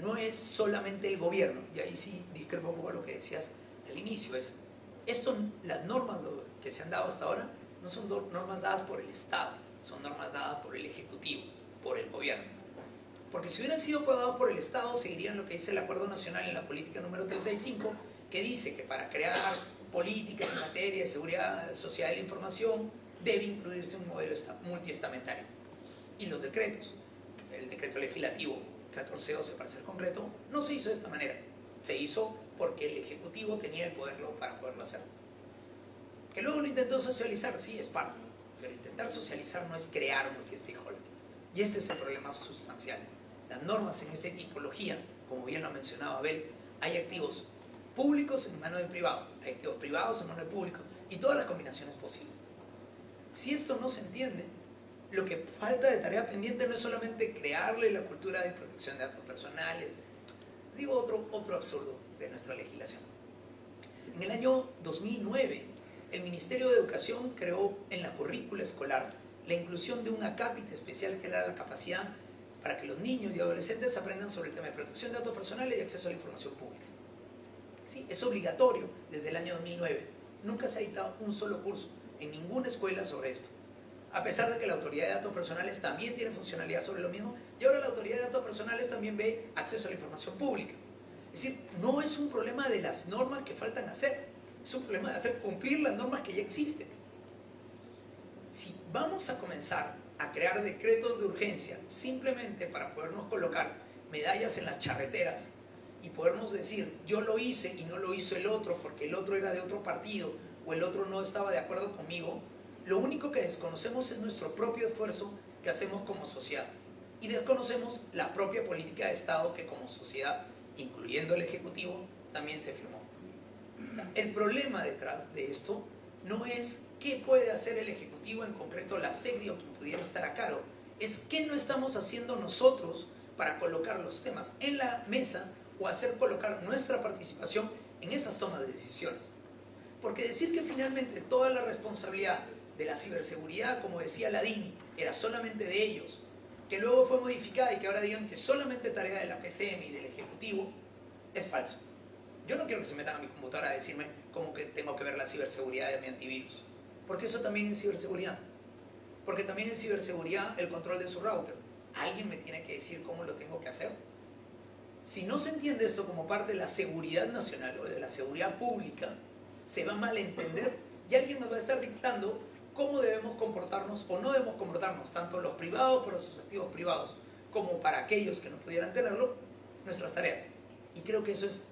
No es solamente el gobierno, y ahí sí discrepo un poco lo que decías al inicio, es esto, las normas que se han dado hasta ahora no son normas dadas por el Estado, son normas dadas por el Ejecutivo, por el gobierno. Porque si hubieran sido dadas por el Estado, seguirían lo que dice el Acuerdo Nacional en la Política número 35, que dice que para crear políticas en materia de seguridad social de la información debe incluirse un modelo multiestamentario. Y los decretos, el decreto legislativo 1412 para ser concreto, no se hizo de esta manera. Se hizo porque el Ejecutivo tenía el poder para poderlo hacer. Que luego lo intentó socializar, sí, es parte, pero intentar socializar no es crear un multi-stakeholder. Y este es el problema sustancial. Las normas en esta tipología, como bien lo ha mencionado Abel, hay activos públicos en manos de privados, hay activos privados en manos de públicos y todas las combinaciones posibles. Si esto no se entiende, lo que falta de tarea pendiente no es solamente crearle la cultura de protección de datos personales, digo otro, otro absurdo de nuestra legislación. En el año 2009, el Ministerio de Educación creó en la currícula escolar la inclusión de un acápite especial que era la capacidad para que los niños y adolescentes aprendan sobre el tema de protección de datos personales y acceso a la información pública. ¿Sí? Es obligatorio desde el año 2009. Nunca se ha dictado un solo curso en ninguna escuela sobre esto. A pesar de que la Autoridad de Datos Personales también tiene funcionalidad sobre lo mismo, y ahora la Autoridad de Datos Personales también ve acceso a la información pública. Es decir, no es un problema de las normas que faltan hacer, es un problema de hacer cumplir las normas que ya existen. Si vamos a comenzar a crear decretos de urgencia simplemente para podernos colocar medallas en las charreteras y podernos decir, yo lo hice y no lo hizo el otro porque el otro era de otro partido o el otro no estaba de acuerdo conmigo, lo único que desconocemos es nuestro propio esfuerzo que hacemos como sociedad. Y desconocemos la propia política de Estado que como sociedad incluyendo el Ejecutivo, también se firmó. el problema detrás de esto no es qué puede hacer el Ejecutivo, en concreto la SECDI o quien pudiera estar a cargo, es qué no estamos haciendo nosotros para colocar los temas en la mesa o hacer colocar nuestra participación en esas tomas de decisiones. Porque decir que finalmente toda la responsabilidad de la ciberseguridad, como decía Ladini, era solamente de ellos, que luego fue modificada y que ahora digan que solamente tarea de la PCM y del Ejecutivo, es falso. Yo no quiero que se metan a mi computadora a decirme cómo que tengo que ver la ciberseguridad de mi antivirus. Porque eso también es ciberseguridad. Porque también es ciberseguridad el control de su router. Alguien me tiene que decir cómo lo tengo que hacer. Si no se entiende esto como parte de la seguridad nacional o de la seguridad pública, se va a malentender y alguien nos va a estar dictando cómo debemos comportarnos o no debemos comportarnos, tanto los privados para sus activos privados, como para aquellos que no pudieran tenerlo, nuestras tareas. Y creo que eso es,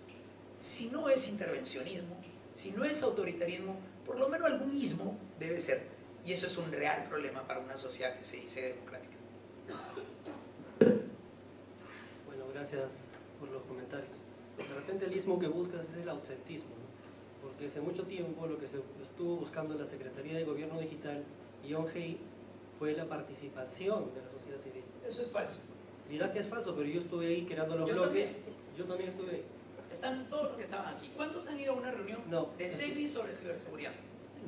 si no es intervencionismo, si no es autoritarismo, por lo menos algún ismo debe ser. Y eso es un real problema para una sociedad que se dice democrática. Bueno, gracias por los comentarios. De repente el ismo que buscas es el ausentismo porque hace mucho tiempo lo que se estuvo buscando en la Secretaría de Gobierno Digital y ONGI fue la participación de la sociedad civil. Eso es falso. Dirá que es falso, pero yo estuve ahí creando los bloques. Yo también estuve ahí. Están todos los que estaban aquí. ¿Cuántos han ido a una reunión de CEDI sobre ciberseguridad?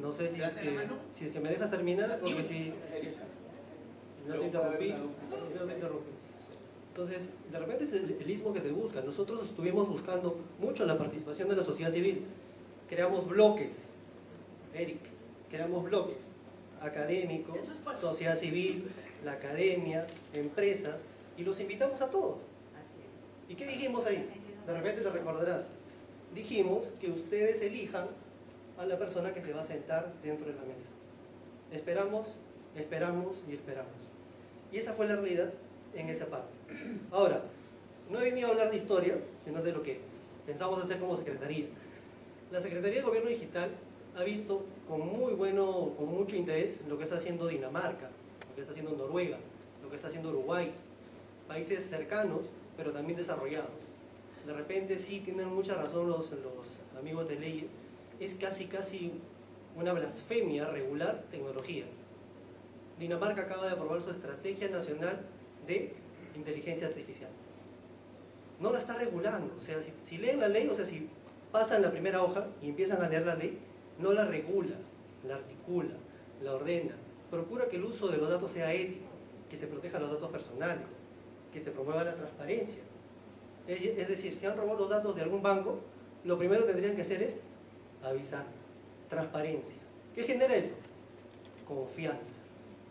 No sé si es, que, si es que me dejas terminar, porque si... No te interrumpí. No te interrumpí. Entonces, de repente es el, el ismo que se busca. Nosotros estuvimos buscando mucho la participación de la sociedad civil creamos bloques, Eric, creamos bloques académicos, sociedad civil, la academia, empresas, y los invitamos a todos. ¿Y qué dijimos ahí? De repente te recordarás. Dijimos que ustedes elijan a la persona que se va a sentar dentro de la mesa. Esperamos, esperamos y esperamos. Y esa fue la realidad en esa parte. Ahora, no he venido a hablar de historia, sino de lo que pensamos hacer como secretaría la Secretaría de Gobierno Digital ha visto con muy bueno, con mucho interés lo que está haciendo Dinamarca, lo que está haciendo Noruega, lo que está haciendo Uruguay, países cercanos, pero también desarrollados. De repente sí tienen mucha razón los, los amigos de leyes, es casi casi una blasfemia regular tecnología. Dinamarca acaba de aprobar su Estrategia Nacional de Inteligencia Artificial. No la está regulando, o sea, si, si leen la ley, o sea, si pasan la primera hoja y empiezan a leer la ley, no la regula, la articula, la ordena, procura que el uso de los datos sea ético, que se protejan los datos personales, que se promueva la transparencia. Es decir, si han robado los datos de algún banco, lo primero que tendrían que hacer es avisar, transparencia. ¿Qué genera eso? Confianza.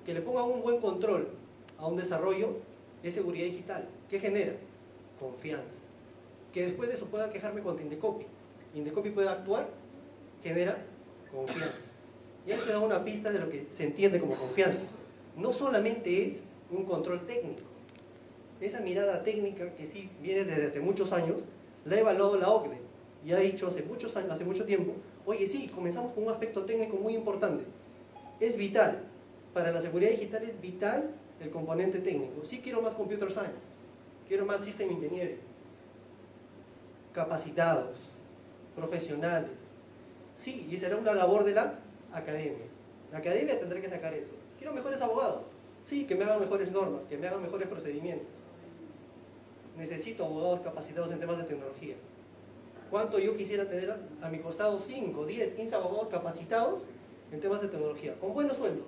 Que le pongan un buen control a un desarrollo de seguridad digital. ¿Qué genera? Confianza. Que después de eso pueda quejarme con Tindecopy Indecopy puede actuar, genera confianza. Y ahí se da una pista de lo que se entiende como confianza. No solamente es un control técnico. Esa mirada técnica que sí viene desde hace muchos años, la ha evaluado la OCDE. y ha dicho hace, muchos años, hace mucho tiempo, oye sí, comenzamos con un aspecto técnico muy importante. Es vital, para la seguridad digital es vital el componente técnico. Sí quiero más computer science, quiero más system engineering, capacitados, profesionales. Sí, y será una labor de la academia. La academia tendrá que sacar eso. Quiero mejores abogados. Sí, que me hagan mejores normas, que me hagan mejores procedimientos. Necesito abogados capacitados en temas de tecnología. ¿Cuánto yo quisiera tener a mi costado? 5, 10, 15 abogados capacitados en temas de tecnología, con buenos sueldos,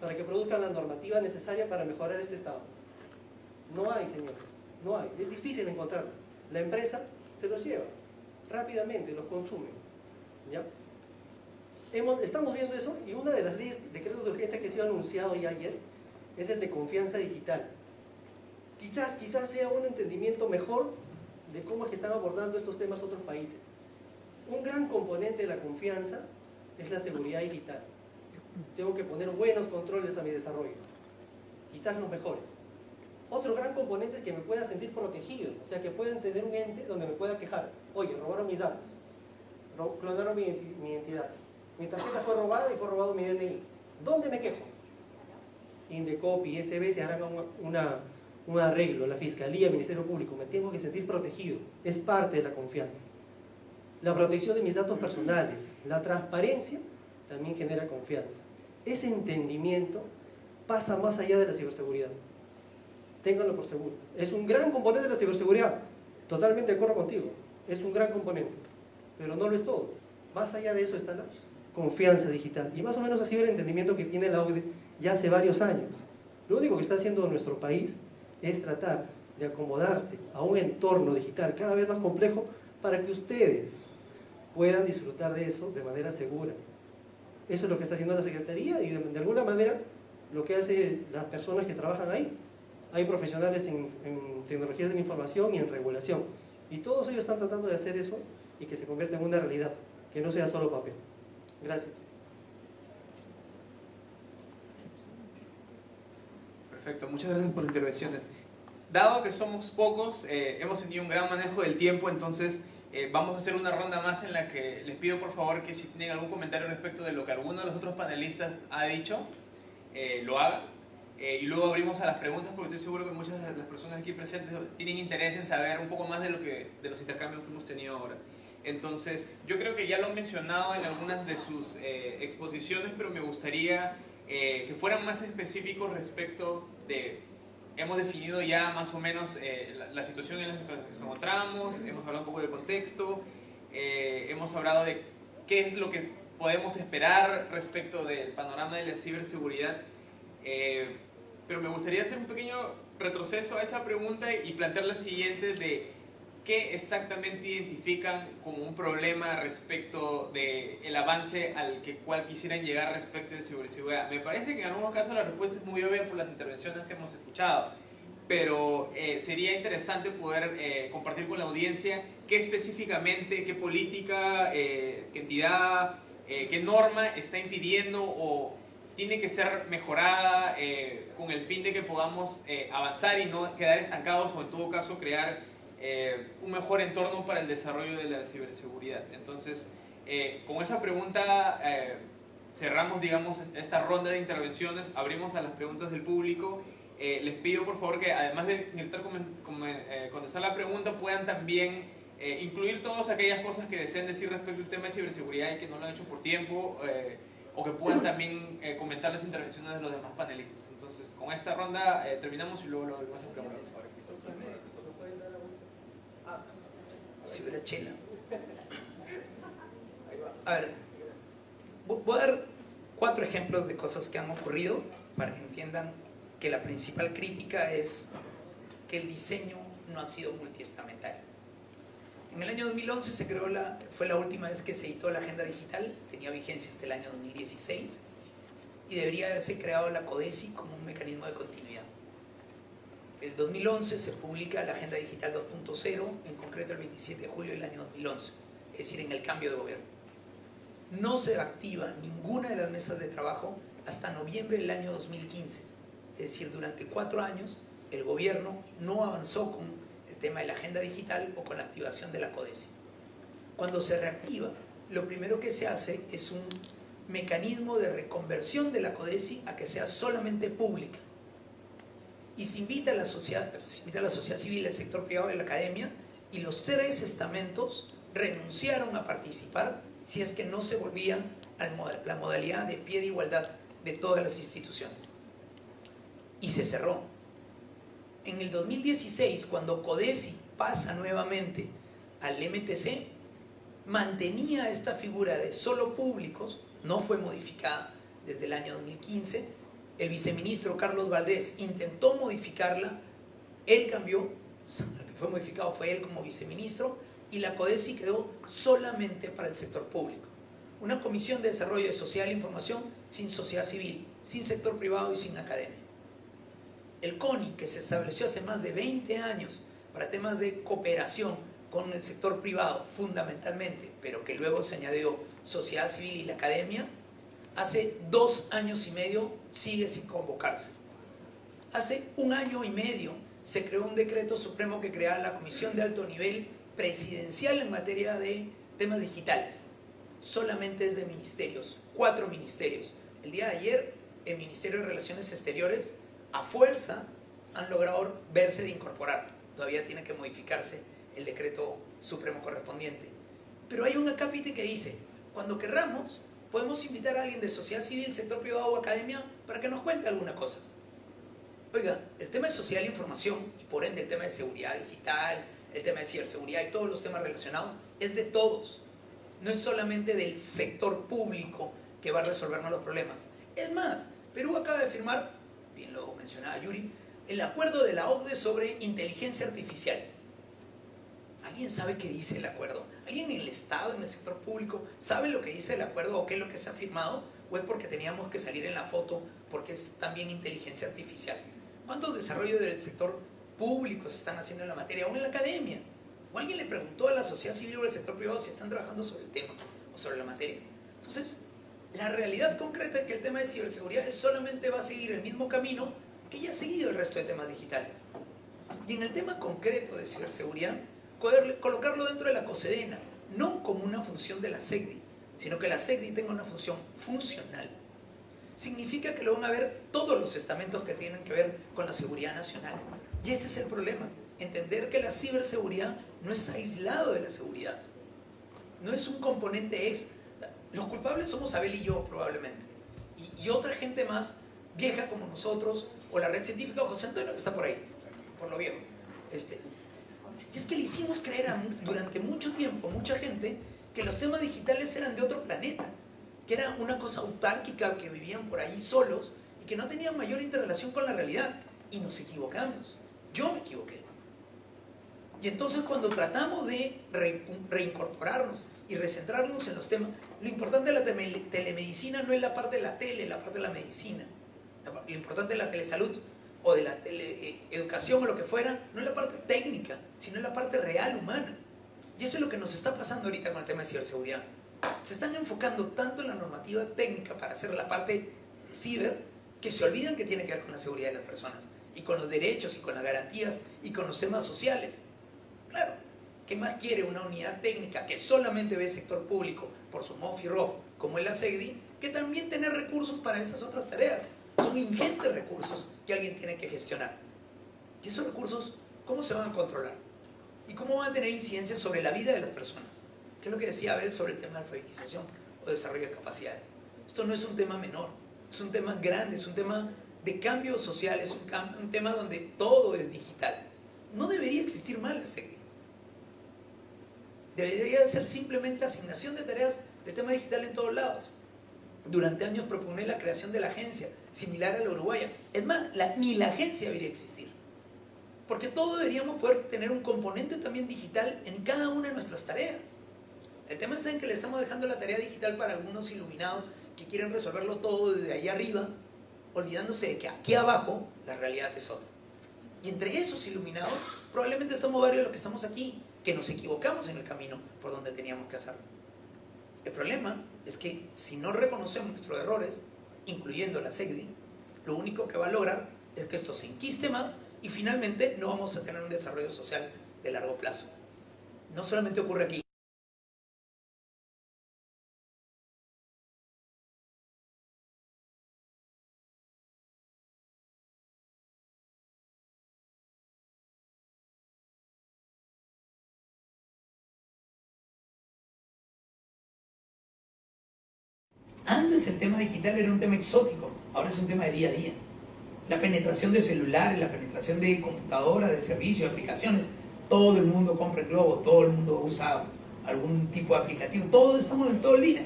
para que produzcan la normativa necesaria para mejorar este estado. No hay, señores, no hay. Es difícil encontrarlo. La empresa se los lleva rápidamente, los consume. ¿ya? estamos viendo eso y una de las leyes, decretos de urgencia que se ha anunciado ya ayer es el de confianza digital. Quizás, quizás sea un entendimiento mejor de cómo es que están abordando estos temas otros países. Un gran componente de la confianza es la seguridad digital. Tengo que poner buenos controles a mi desarrollo, quizás los mejores. Otro gran componente es que me pueda sentir protegido, o sea, que pueda tener un ente donde me pueda quejar. Oye, robaron mis datos, clonaron mi, identidad, mi tarjeta fue robada y fue robado mi DNI. ¿Dónde me quejo? Indecopy, SB se harán una, un arreglo, la Fiscalía, el Ministerio Público, me tengo que sentir protegido, es parte de la confianza. La protección de mis datos personales, la transparencia, también genera confianza. Ese entendimiento pasa más allá de la ciberseguridad. Ténganlo por seguro. Es un gran componente de la ciberseguridad. Totalmente de acuerdo contigo. Es un gran componente. Pero no lo es todo. Más allá de eso está la confianza digital. Y más o menos así el entendimiento que tiene la OCDE ya hace varios años. Lo único que está haciendo nuestro país es tratar de acomodarse a un entorno digital cada vez más complejo para que ustedes puedan disfrutar de eso de manera segura. Eso es lo que está haciendo la Secretaría y de, alguna manera lo que hacen las personas que trabajan ahí. Hay profesionales en, en, tecnologías de la información y en regulación. Y todos ellos están tratando de hacer eso y que se convierta en una realidad, que no sea solo papel. Gracias. Perfecto, muchas gracias por las intervenciones. Dado que somos pocos, eh, hemos tenido un gran manejo del tiempo, entonces eh, vamos a hacer una ronda más en la que les pido por favor que si tienen algún comentario respecto de lo que alguno de los otros panelistas ha dicho, eh, lo haga. Y luego abrimos a las preguntas porque estoy seguro que muchas de las personas aquí presentes tienen interés en saber un poco más de, lo que, de los intercambios que hemos tenido ahora. Entonces, yo creo que ya lo han mencionado en algunas de sus exposiciones, pero me gustaría que fueran más específicos respecto de hemos definido ya más o menos eh, la, situación en la que nos encontramos, hemos hablado un poco del contexto, eh, hemos hablado de qué es lo que podemos esperar respecto del panorama de la ciberseguridad, eh, pero me gustaría hacer un pequeño retroceso a esa pregunta y plantear la siguiente de ¿qué exactamente identifican como un problema respecto del el avance al que cual quisieran llegar respecto de ciberseguridad? Me parece que en algunos casos la respuesta es muy obvia por las intervenciones que hemos escuchado, pero eh, sería interesante poder eh, compartir con la audiencia qué específicamente, qué política, eh, qué entidad, qué norma está impidiendo o tiene que ser mejorada con el fin de que podamos avanzar y no quedar estancados o en todo caso crear eh, un mejor entorno para el desarrollo de la ciberseguridad. Entonces, eh, con esa pregunta eh, cerramos, digamos, esta ronda de intervenciones, abrimos a las preguntas del público. les pido, por favor, que además de intentar contestar la pregunta, puedan también incluir todas aquellas cosas que deseen decir respecto al tema de ciberseguridad y que no lo han hecho por tiempo, o que puedan también comentar las intervenciones de los demás panelistas. Entonces, con esta ronda terminamos y luego lo a preguntar si hubiera chela. A ver, voy a dar cuatro ejemplos de cosas que han ocurrido para que entiendan que la principal crítica es que el diseño no ha sido multiestamental. En el año 2011 se creó la, fue la última vez que se editó la agenda digital, tenía vigencia hasta el año 2016 y debería haberse creado la CODESI como un mecanismo de continuidad el 2011 se publica la Agenda Digital 2.0, en concreto el 27 de julio del año 2011, es decir, en el cambio de gobierno. No se activa ninguna de las mesas de trabajo hasta noviembre del año 2015, es decir, durante cuatro años el gobierno no avanzó con el tema de la agenda digital o con la activación de la CODESI. Cuando se reactiva, lo primero que se hace es un mecanismo de reconversión de la CODESI a que sea solamente pública. Y se invita a la sociedad, se invita a la sociedad civil, el sector privado y la academia, y los tres estamentos renunciaron a participar si es que no se volvía a la modalidad de pie de igualdad de todas las instituciones. Y se cerró. En el 2016, cuando CODESI pasa nuevamente al MTC, mantenía esta figura de solo públicos, no fue modificada desde el año 2015. El viceministro Carlos Valdés intentó modificarla, él cambió, el que fue modificado fue él como viceministro, y la CODESI quedó solamente para el sector público. Una comisión de desarrollo de social e información sin sociedad civil, sin sector privado y sin academia. El CONI, que se estableció hace más de 20 años para temas de cooperación con el sector privado fundamentalmente, pero que luego se añadió sociedad civil y la academia, hace dos años y medio sigue sin convocarse. Hace un año y medio se creó un decreto supremo que crea la Comisión de Alto Nivel Presidencial en materia de temas digitales. Solamente es de ministerios, cuatro ministerios. El día de ayer, el Ministerio de Relaciones Exteriores, a fuerza, han logrado verse de incorporar. Todavía tiene que modificarse el decreto supremo correspondiente. Pero hay un acápite que dice, cuando querramos, podemos invitar a alguien de sociedad civil, sector privado o academia para que nos cuente alguna cosa. Oiga, el tema de social e información y por ende el tema de seguridad digital, el tema de ciberseguridad y todos los temas relacionados es de todos. No es solamente del sector público que va a resolvernos los problemas. Es más, Perú acaba de firmar, bien lo mencionaba Yuri, el acuerdo de la OCDE sobre inteligencia artificial. ¿Alguien sabe qué dice el acuerdo? ¿Alguien en el Estado, en el sector público, sabe lo que dice el acuerdo o qué es lo que se ha firmado? ¿O es porque teníamos que salir en la foto porque es también inteligencia artificial? ¿Cuántos desarrollos del sector público se están haciendo en la materia o en la academia? ¿O alguien le preguntó a la sociedad civil o al sector privado si están trabajando sobre el tema o sobre la materia? Entonces, la realidad concreta es que el tema de ciberseguridad solamente va a seguir el mismo camino que ya ha seguido el resto de temas digitales. Y en el tema concreto de ciberseguridad, colocarlo dentro de la COSEDENA, no como una función de la SECDI, sino que la SECDI tenga una función funcional. Significa que lo van a ver todos los estamentos que tienen que ver con la seguridad nacional. Y ese es el problema, entender que la ciberseguridad no está aislado de la seguridad. No es un componente extra. Los culpables somos Abel y yo probablemente. Y, y otra gente más, vieja como nosotros, o la red científica, o José Antonio que está por ahí, por lo viejo. Este, y es que le hicimos creer durante mucho tiempo, mucha gente, que los temas digitales eran de otro planeta, que era una cosa autárquica, que vivían por ahí solos y que no tenían mayor interrelación con la realidad. Y nos equivocamos. Yo me equivoqué. Y entonces cuando tratamos de reincorporarnos y recentrarnos en los temas, lo importante de la telemedicina no es la parte de la tele, la parte de la medicina. Lo importante de la telesalud o de la educación o lo que fuera, no es la parte técnica, sino es la parte real, humana. Y eso es lo que nos está pasando ahorita con el tema de ciberseguridad. Se están enfocando tanto en la normativa técnica para hacer la parte de ciber, que se olvidan que tiene que ver con la seguridad de las personas, y con los derechos, y con las garantías, y con los temas sociales. Claro, ¿qué más quiere una unidad técnica que solamente ve el sector público por su y ROF, como es la SEGDI, que también tener recursos para estas otras tareas? Son ingentes recursos que alguien tiene que gestionar. ¿Y esos recursos cómo se van a controlar? ¿Y cómo van a tener incidencia sobre la vida de las personas? ¿Qué es lo que decía Abel sobre el tema de alfabetización o desarrollo de capacidades? Esto no es un tema menor, es un tema grande, es un tema de cambio social, es un, un tema donde todo es digital. No debería existir mal la SEGI. Debería ser simplemente asignación de tareas de tema digital en todos lados. Durante años propone la creación de la agencia, similar a la uruguaya. Es más, ni la agencia debería existir. Porque todos deberíamos poder tener un componente también digital en cada una de nuestras tareas. El tema está en que le estamos dejando la tarea digital para algunos iluminados que quieren resolverlo todo desde ahí arriba, olvidándose de que aquí abajo la realidad es otra. Y entre esos iluminados, probablemente estamos varios de los que estamos aquí, que nos equivocamos en el camino por donde teníamos que hacerlo. El problema es que si no reconocemos nuestros errores, incluyendo la SEGDI, lo único que va a lograr es que esto se inquiste más y finalmente no vamos a tener un desarrollo social de largo plazo. No solamente ocurre aquí, El tema digital era un tema exótico, ahora es un tema de día a día. La penetración de celulares, la penetración de computadoras, de servicios, aplicaciones, todo el mundo compra el globo, todo el mundo usa algún tipo de aplicativo, todos estamos en todo el día.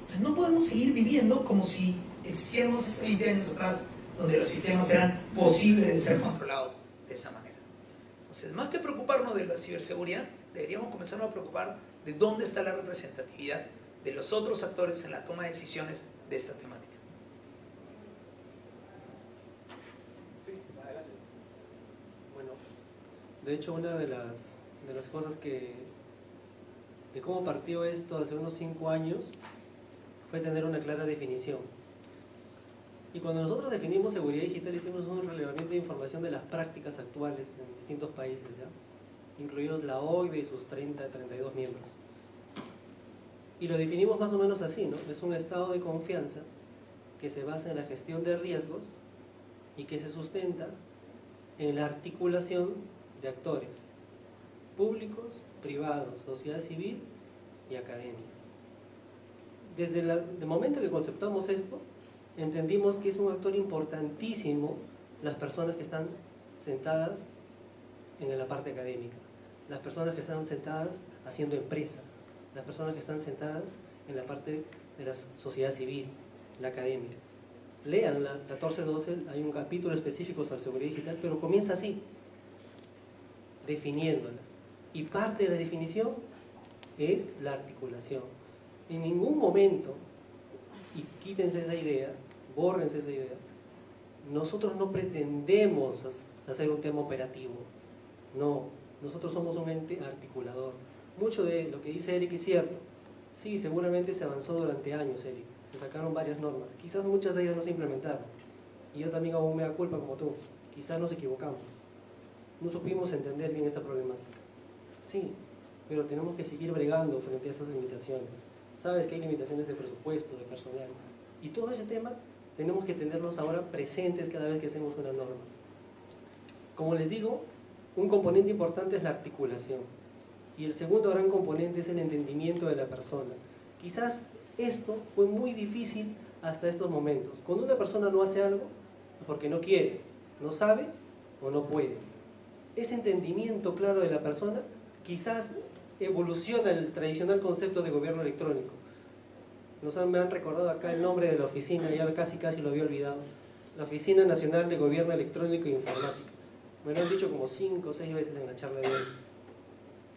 Entonces no podemos seguir viviendo como si existiéramos hace 20 años atrás, donde los sistemas eran posibles de ser controlados de esa manera. Entonces, más que preocuparnos de la ciberseguridad, deberíamos comenzar a preocupar de dónde está la representatividad de los otros actores en la toma de decisiones de esta temática. Bueno, de hecho una de las, de las cosas que, de cómo partió esto hace unos cinco años, fue tener una clara definición. Y cuando nosotros definimos seguridad digital hicimos un relevamiento de información de las prácticas actuales en distintos países, ¿ya? incluidos la OID y sus 30, 32 miembros. Y lo definimos más o menos así, ¿no? Es un estado de confianza que se basa en la gestión de riesgos y que se sustenta en la articulación de actores públicos, privados, sociedad civil y academia. Desde el momento que conceptamos esto, entendimos que es un actor importantísimo las personas que están sentadas en la parte académica, las personas que están sentadas haciendo empresa, las personas que están sentadas en la parte de la sociedad civil, la academia. Lean la 1412, hay un capítulo específico sobre seguridad digital, pero comienza así, definiéndola. Y parte de la definición es la articulación. En ningún momento, y quítense esa idea, bórrense esa idea, nosotros no pretendemos hacer un tema operativo. No, nosotros somos un ente articulador. Mucho de lo que dice Eric es cierto. Sí, seguramente se avanzó durante años, Eric. Se sacaron varias normas. Quizás muchas de ellas no se implementaron. Y yo también hago da culpa como tú. Quizás nos equivocamos. No supimos entender bien esta problemática. Sí, pero tenemos que seguir bregando frente a esas limitaciones. Sabes que hay limitaciones de presupuesto, de personal. Y todo ese tema tenemos que tenerlos ahora presentes cada vez que hacemos una norma. Como les digo, un componente importante es la articulación. Y el segundo gran componente es el entendimiento de la persona. Quizás esto fue muy difícil hasta estos momentos. Cuando una persona no hace algo, porque no quiere, no sabe o no puede. Ese entendimiento claro de la persona quizás evoluciona el tradicional concepto de gobierno electrónico. Nos me han recordado acá el nombre de la oficina, ya casi casi lo había olvidado. La Oficina Nacional de Gobierno Electrónico e Informática. Me lo han dicho como cinco o seis veces en la charla de hoy.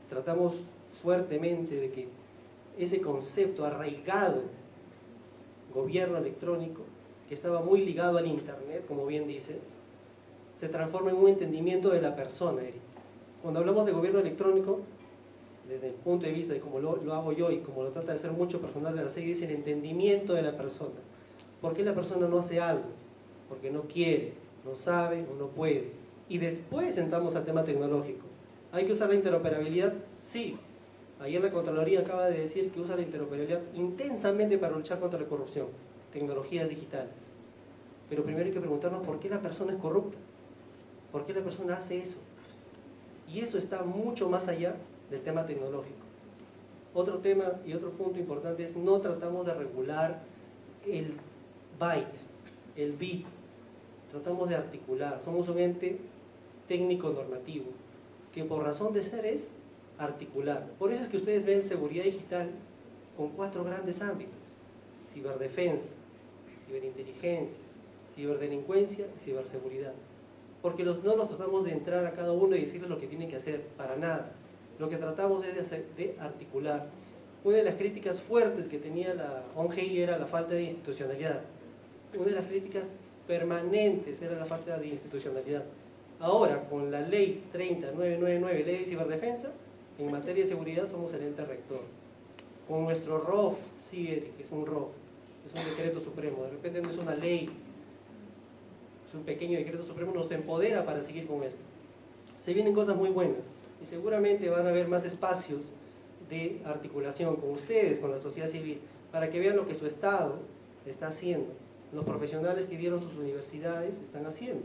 Tratamos fuertemente de que ese concepto arraigado, gobierno electrónico, que estaba muy ligado al Internet, como bien dices, se transforma en un entendimiento de la persona, Eric. Cuando hablamos de gobierno electrónico, desde el punto de vista de cómo lo, hago yo y como lo trata de hacer mucho personal de la serie, dice el entendimiento de la persona. ¿Por qué la persona no hace algo? Porque no quiere, no sabe o no puede. Y después entramos al tema tecnológico. ¿Hay que usar la interoperabilidad? Sí. Ayer la Contraloría acaba de decir que usa la interoperabilidad intensamente para luchar contra la corrupción, tecnologías digitales. Pero primero hay que preguntarnos por qué la persona es corrupta. ¿Por qué la persona hace eso? Y eso está mucho más allá del tema tecnológico. Otro tema y otro punto importante es no tratamos de regular el byte, el bit. Tratamos de articular. Somos un ente técnico normativo que por razón de ser es articular. Por eso es que ustedes ven seguridad digital con cuatro grandes ámbitos. Ciberdefensa, ciberinteligencia, ciberdelincuencia y ciberseguridad. Porque no los tratamos de entrar a cada uno y decirles lo que tienen que hacer, para nada. Lo que tratamos es de, de articular. Una de las críticas fuertes que tenía la ONGI era la falta de institucionalidad. Una de las críticas permanentes era la falta de institucionalidad. Ahora, con la ley 30999, ley de ciberdefensa, en materia de seguridad somos el ente rector. Con nuestro ROF, sí, Eric, es un ROF, es un decreto supremo, de repente no es una ley, es un pequeño decreto supremo, nos empodera para seguir con esto. Se vienen cosas muy buenas y seguramente van a haber más espacios de articulación con ustedes, con la sociedad civil, para que vean lo que su Estado está haciendo, los profesionales que dieron sus universidades están haciendo.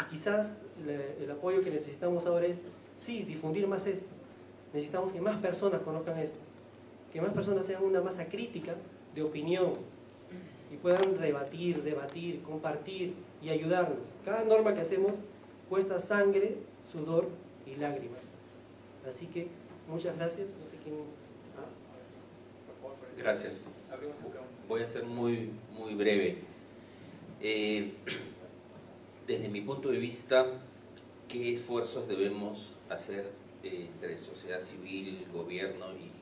Y quizás el apoyo que necesitamos ahora es, sí, difundir más esto, necesitamos que más personas conozcan esto, que más personas sean una masa crítica de opinión y puedan rebatir, debatir, compartir y ayudarnos. Cada norma que hacemos cuesta sangre, sudor y lágrimas. Así que muchas gracias. No sé quién... Ah. Gracias. Voy a ser muy, muy breve. Eh, desde mi punto de vista, ¿qué esfuerzos debemos hacer eh, entre sociedad civil, gobierno y,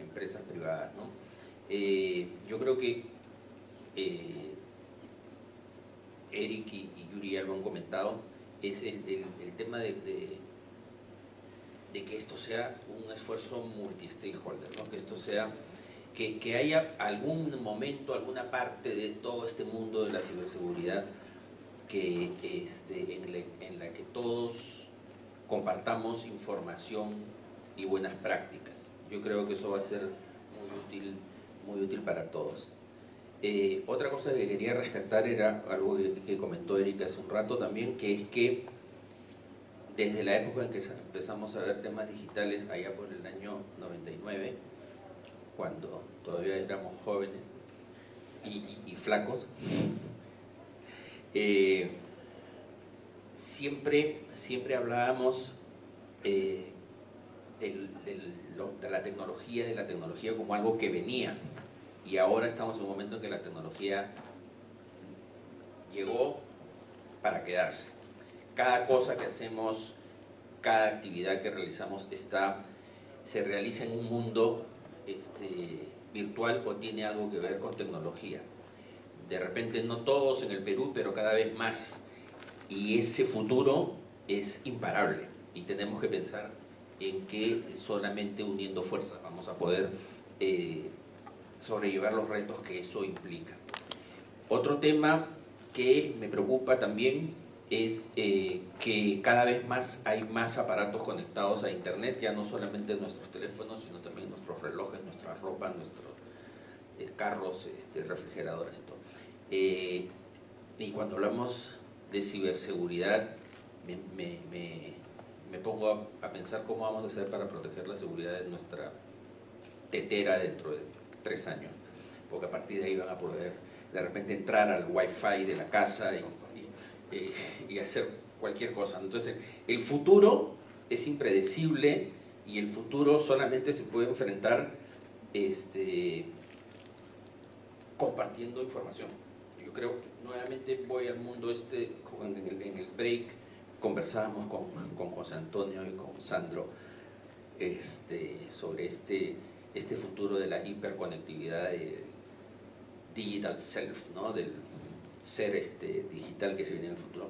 empresas privadas? Eh, yo creo que Eric y, Yuri ya lo han comentado, es el, tema de, que esto sea un esfuerzo multi-stakeholder, que esto sea que, haya algún momento, alguna parte de todo este mundo de la ciberseguridad que, este, en, la, que todos compartamos información y buenas prácticas. Yo creo que eso va a ser muy útil, muy útil para todos. Eh, otra cosa que quería rescatar era algo que, comentó Erika hace un rato también, que es que desde la época en que empezamos a ver temas digitales, allá por el año 99, cuando todavía éramos jóvenes y, flacos, eh, siempre, siempre hablábamos eh, de la tecnología, de la tecnología como algo que venía. Y ahora estamos en un momento en que la tecnología llegó para quedarse. Cada cosa que hacemos, cada actividad que realizamos está, se realiza en un mundo este, virtual o tiene algo que ver con tecnología. De repente no todos en el Perú, pero cada vez más. Y ese futuro es imparable y tenemos que pensar en que solamente uniendo fuerzas vamos a poder eh, sobrellevar los retos que eso implica. Otro tema que me preocupa también es eh, que cada vez más hay más aparatos conectados a Internet, ya no solamente nuestros teléfonos, sino también nuestros relojes, nuestra ropa, nuestros eh, carros, este, refrigeradores y todo. Eh, y cuando hablamos de ciberseguridad, me, me, pongo a, pensar cómo vamos a hacer para proteger la seguridad de nuestra tetera dentro de tres años, porque a partir de ahí van a poder de repente entrar al wifi de la casa y eh, y hacer cualquier cosa. Entonces, el futuro es impredecible y el futuro solamente se puede enfrentar este, compartiendo información. Creo que nuevamente voy al mundo este, en el, break conversábamos con, con, José Antonio y con Sandro este, sobre este, este futuro de la hiperconectividad de digital self, ¿no? del ser este, digital que se viene en el futuro.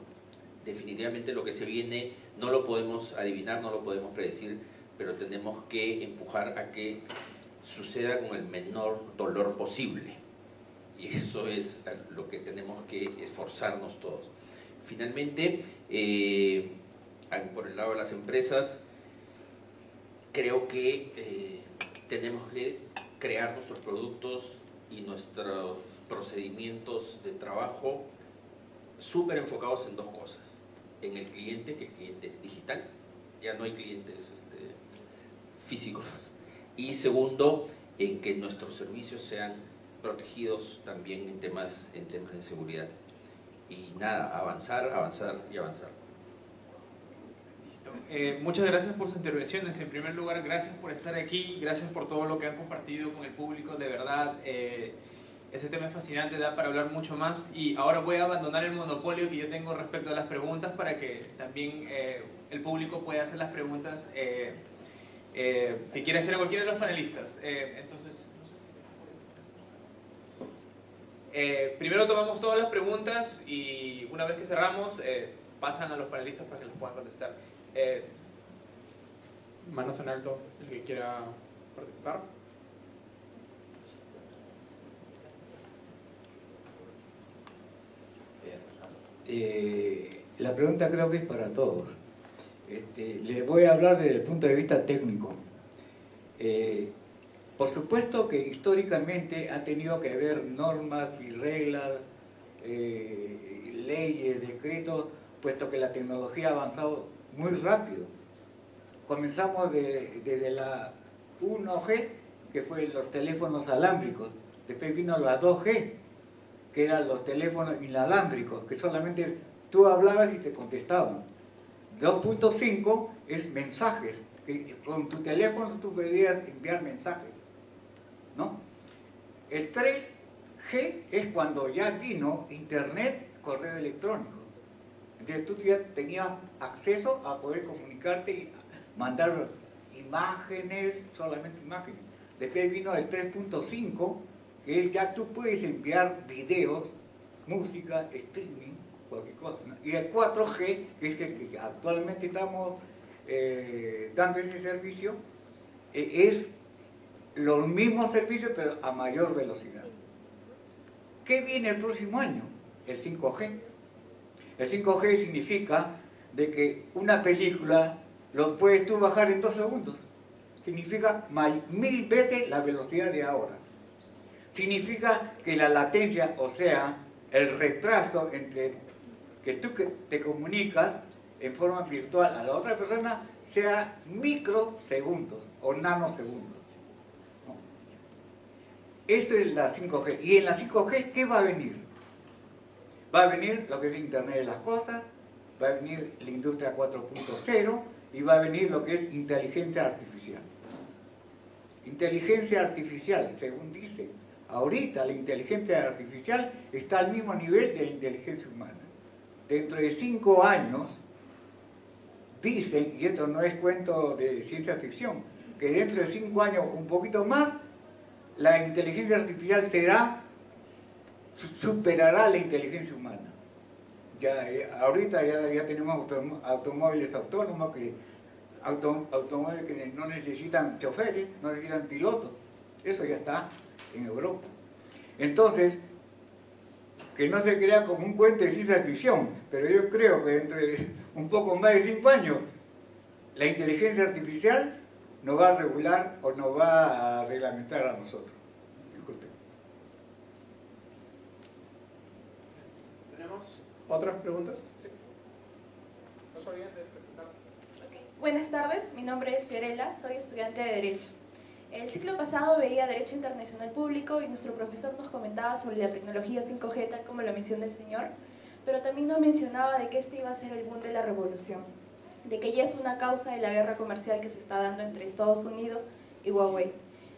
Definitivamente lo que se viene no lo podemos adivinar, no lo podemos predecir, pero tenemos que empujar a que suceda con el menor dolor posible. Y eso es lo que tenemos que esforzarnos todos. Finalmente, eh, por el lado de las empresas, creo que eh, tenemos que crear nuestros productos y nuestros procedimientos de trabajo súper enfocados en dos cosas. En el cliente, que el cliente es digital, ya no hay clientes este, físicos. Y segundo, en que nuestros servicios sean protegidos también en temas, en temas de seguridad. Y nada, avanzar, avanzar y avanzar. Listo. Eh, muchas gracias por sus intervenciones. En primer lugar, gracias por estar aquí, gracias por todo lo que han compartido con el público. De verdad, eh, ese tema es fascinante, da para hablar mucho más y ahora voy a abandonar el monopolio que yo tengo respecto a las preguntas para que también eh, el público pueda hacer las preguntas eh, eh, que quiera hacer a cualquiera de los panelistas. entonces, primero tomamos todas las preguntas y una vez que cerramos pasan a los panelistas para que les puedan contestar. Manos en alto, el que quiera participar. Eh, la pregunta creo que es para todos. Este, les voy a hablar desde el punto de vista técnico. Eh, por supuesto que históricamente ha tenido que haber normas y reglas, eh, leyes, decretos, puesto que la tecnología ha avanzado muy rápido. Comenzamos desde la 1G, que fue los teléfonos alámbricos, después vino la 2G, que eran los teléfonos inalámbricos, que solamente tú hablabas y te contestaban. 2.5 es mensajes, que con tu teléfono tú podías enviar mensajes. ¿No? El 3G es cuando ya vino Internet, correo electrónico. Entonces tú ya tenías acceso a poder comunicarte y mandar imágenes, solamente imágenes. Después vino el 3.5, que ya tú puedes enviar videos, música, streaming, cualquier cosa. Y el 4G, que es que, actualmente estamos eh, dando ese servicio, eh, es los mismos servicios pero a mayor velocidad. ¿Qué viene el próximo año? El 5G. El 5G significa de que una película lo puedes tú bajar en dos segundos. Significa mil veces la velocidad de ahora. Significa que la latencia, o sea, el retraso entre que tú te comunicas en forma virtual a la otra persona sea microsegundos o nanosegundos. Esto es la 5G. ¿Y en la 5G qué va a venir? Va a venir lo que es Internet de las Cosas, va a venir la industria 4.0 y va a venir lo que es inteligencia artificial. Inteligencia artificial, según dice, ahorita la inteligencia artificial está al mismo nivel de la inteligencia humana. Dentro de cinco años, dicen, y esto no es cuento de ciencia ficción, que dentro de cinco años, un poquito más, la inteligencia artificial será, superará la inteligencia humana. Ya, eh, ahorita ya, tenemos automóviles autónomos, que, automóviles que no necesitan choferes, no necesitan pilotos. Eso ya está en Europa. Entonces, que no se crea como un cuento de ciencia ficción, pero yo creo que dentro de un poco más de cinco años, la inteligencia artificial nos va a regular o nos va a reglamentar a nosotros. Disculpe. ¿Tenemos otras preguntas? Sí. No Buenas tardes, mi nombre es Fiorella, soy estudiante de Derecho. El ciclo pasado veía Derecho Internacional Público y nuestro profesor nos comentaba sobre la tecnología 5G, tal como lo menciona el señor, pero también nos mencionaba de que este iba a ser el boom de la revolución de que ya es una causa de la guerra comercial que se está dando entre Estados Unidos y Huawei.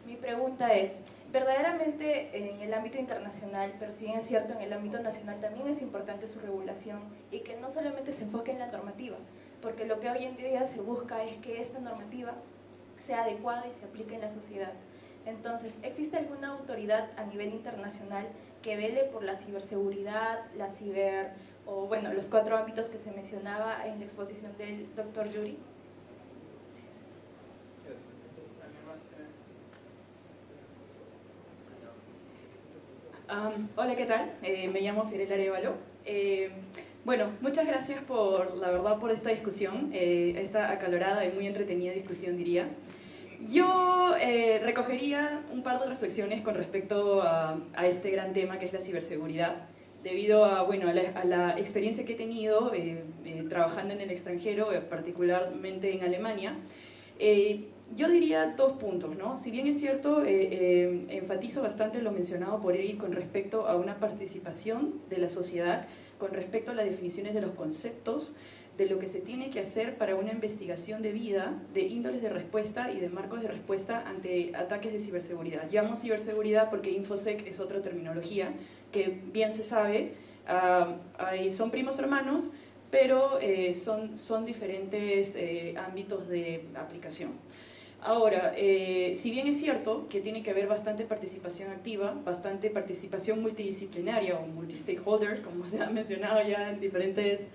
Mi pregunta es, verdaderamente en el ámbito internacional, pero si bien es cierto en el ámbito nacional también es importante su regulación y que no solamente se enfoque en la normativa, porque lo que hoy en día se busca es que esta normativa sea adecuada y se aplique en la sociedad. Entonces, ¿existe alguna autoridad a nivel internacional que vele por la ciberseguridad, la ciber o bueno, los cuatro ámbitos que se mencionaba en la exposición del doctor Yuri. hola, ¿qué tal? Eh, me llamo Fiorella Arevalo. Eh, bueno, muchas gracias por, la verdad, por esta discusión, eh, esta acalorada y muy entretenida discusión, diría. Yo recogería un par de reflexiones con respecto a este gran tema que es la ciberseguridad debido a, bueno, a, la, experiencia que he tenido eh, eh, trabajando en el extranjero, eh, particularmente en Alemania, yo diría dos puntos, ¿no? Si bien es cierto, enfatizo bastante lo mencionado por Eric con respecto a una participación de la sociedad, con respecto a las definiciones de los conceptos, de lo que se tiene que hacer para una investigación de vida, de índoles de respuesta y de marcos de respuesta ante ataques de ciberseguridad. Llamo ciberseguridad porque InfoSec es otra terminología que bien se sabe, ah, son primos hermanos, pero eh, son, son diferentes eh, ámbitos de aplicación. Ahora, eh, si bien es cierto que tiene que haber bastante participación activa, bastante participación multidisciplinaria o multi-stakeholder, como se ha mencionado ya en diferentes